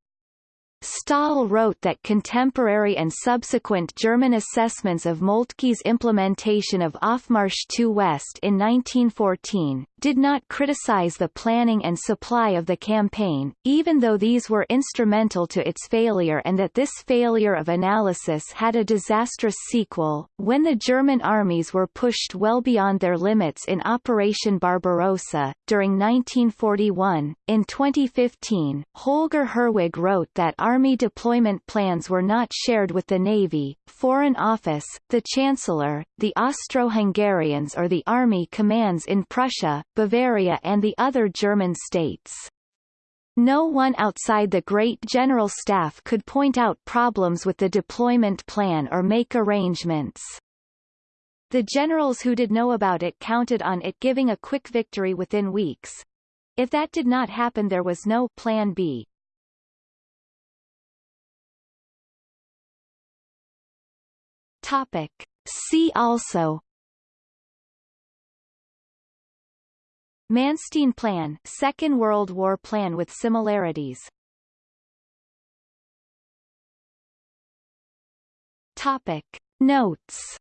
Stahel wrote that contemporary and subsequent German assessments of Moltke's implementation of Aufmarsch II West in 1914, did not criticize the planning and supply of the campaign, even though these were instrumental to its failure and that this failure of analysis had a disastrous sequel, when the German armies were pushed well beyond their limits in Operation Barbarossa. During 1941, in 2015, Holger Herwig wrote that Army deployment plans were not shared with the Navy, Foreign Office, the Chancellor, the Austro-Hungarians or the Army commands in Prussia, Bavaria and the other German states. No one outside the Great General Staff could point out problems with the deployment plan or make arrangements. The generals who did know about it counted on it giving a quick victory within weeks. If that did not happen there was no Plan B. Topic. See also Manstein Plan Second World War plan with similarities Topic. Notes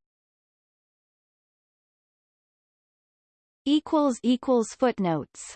equals equals footnotes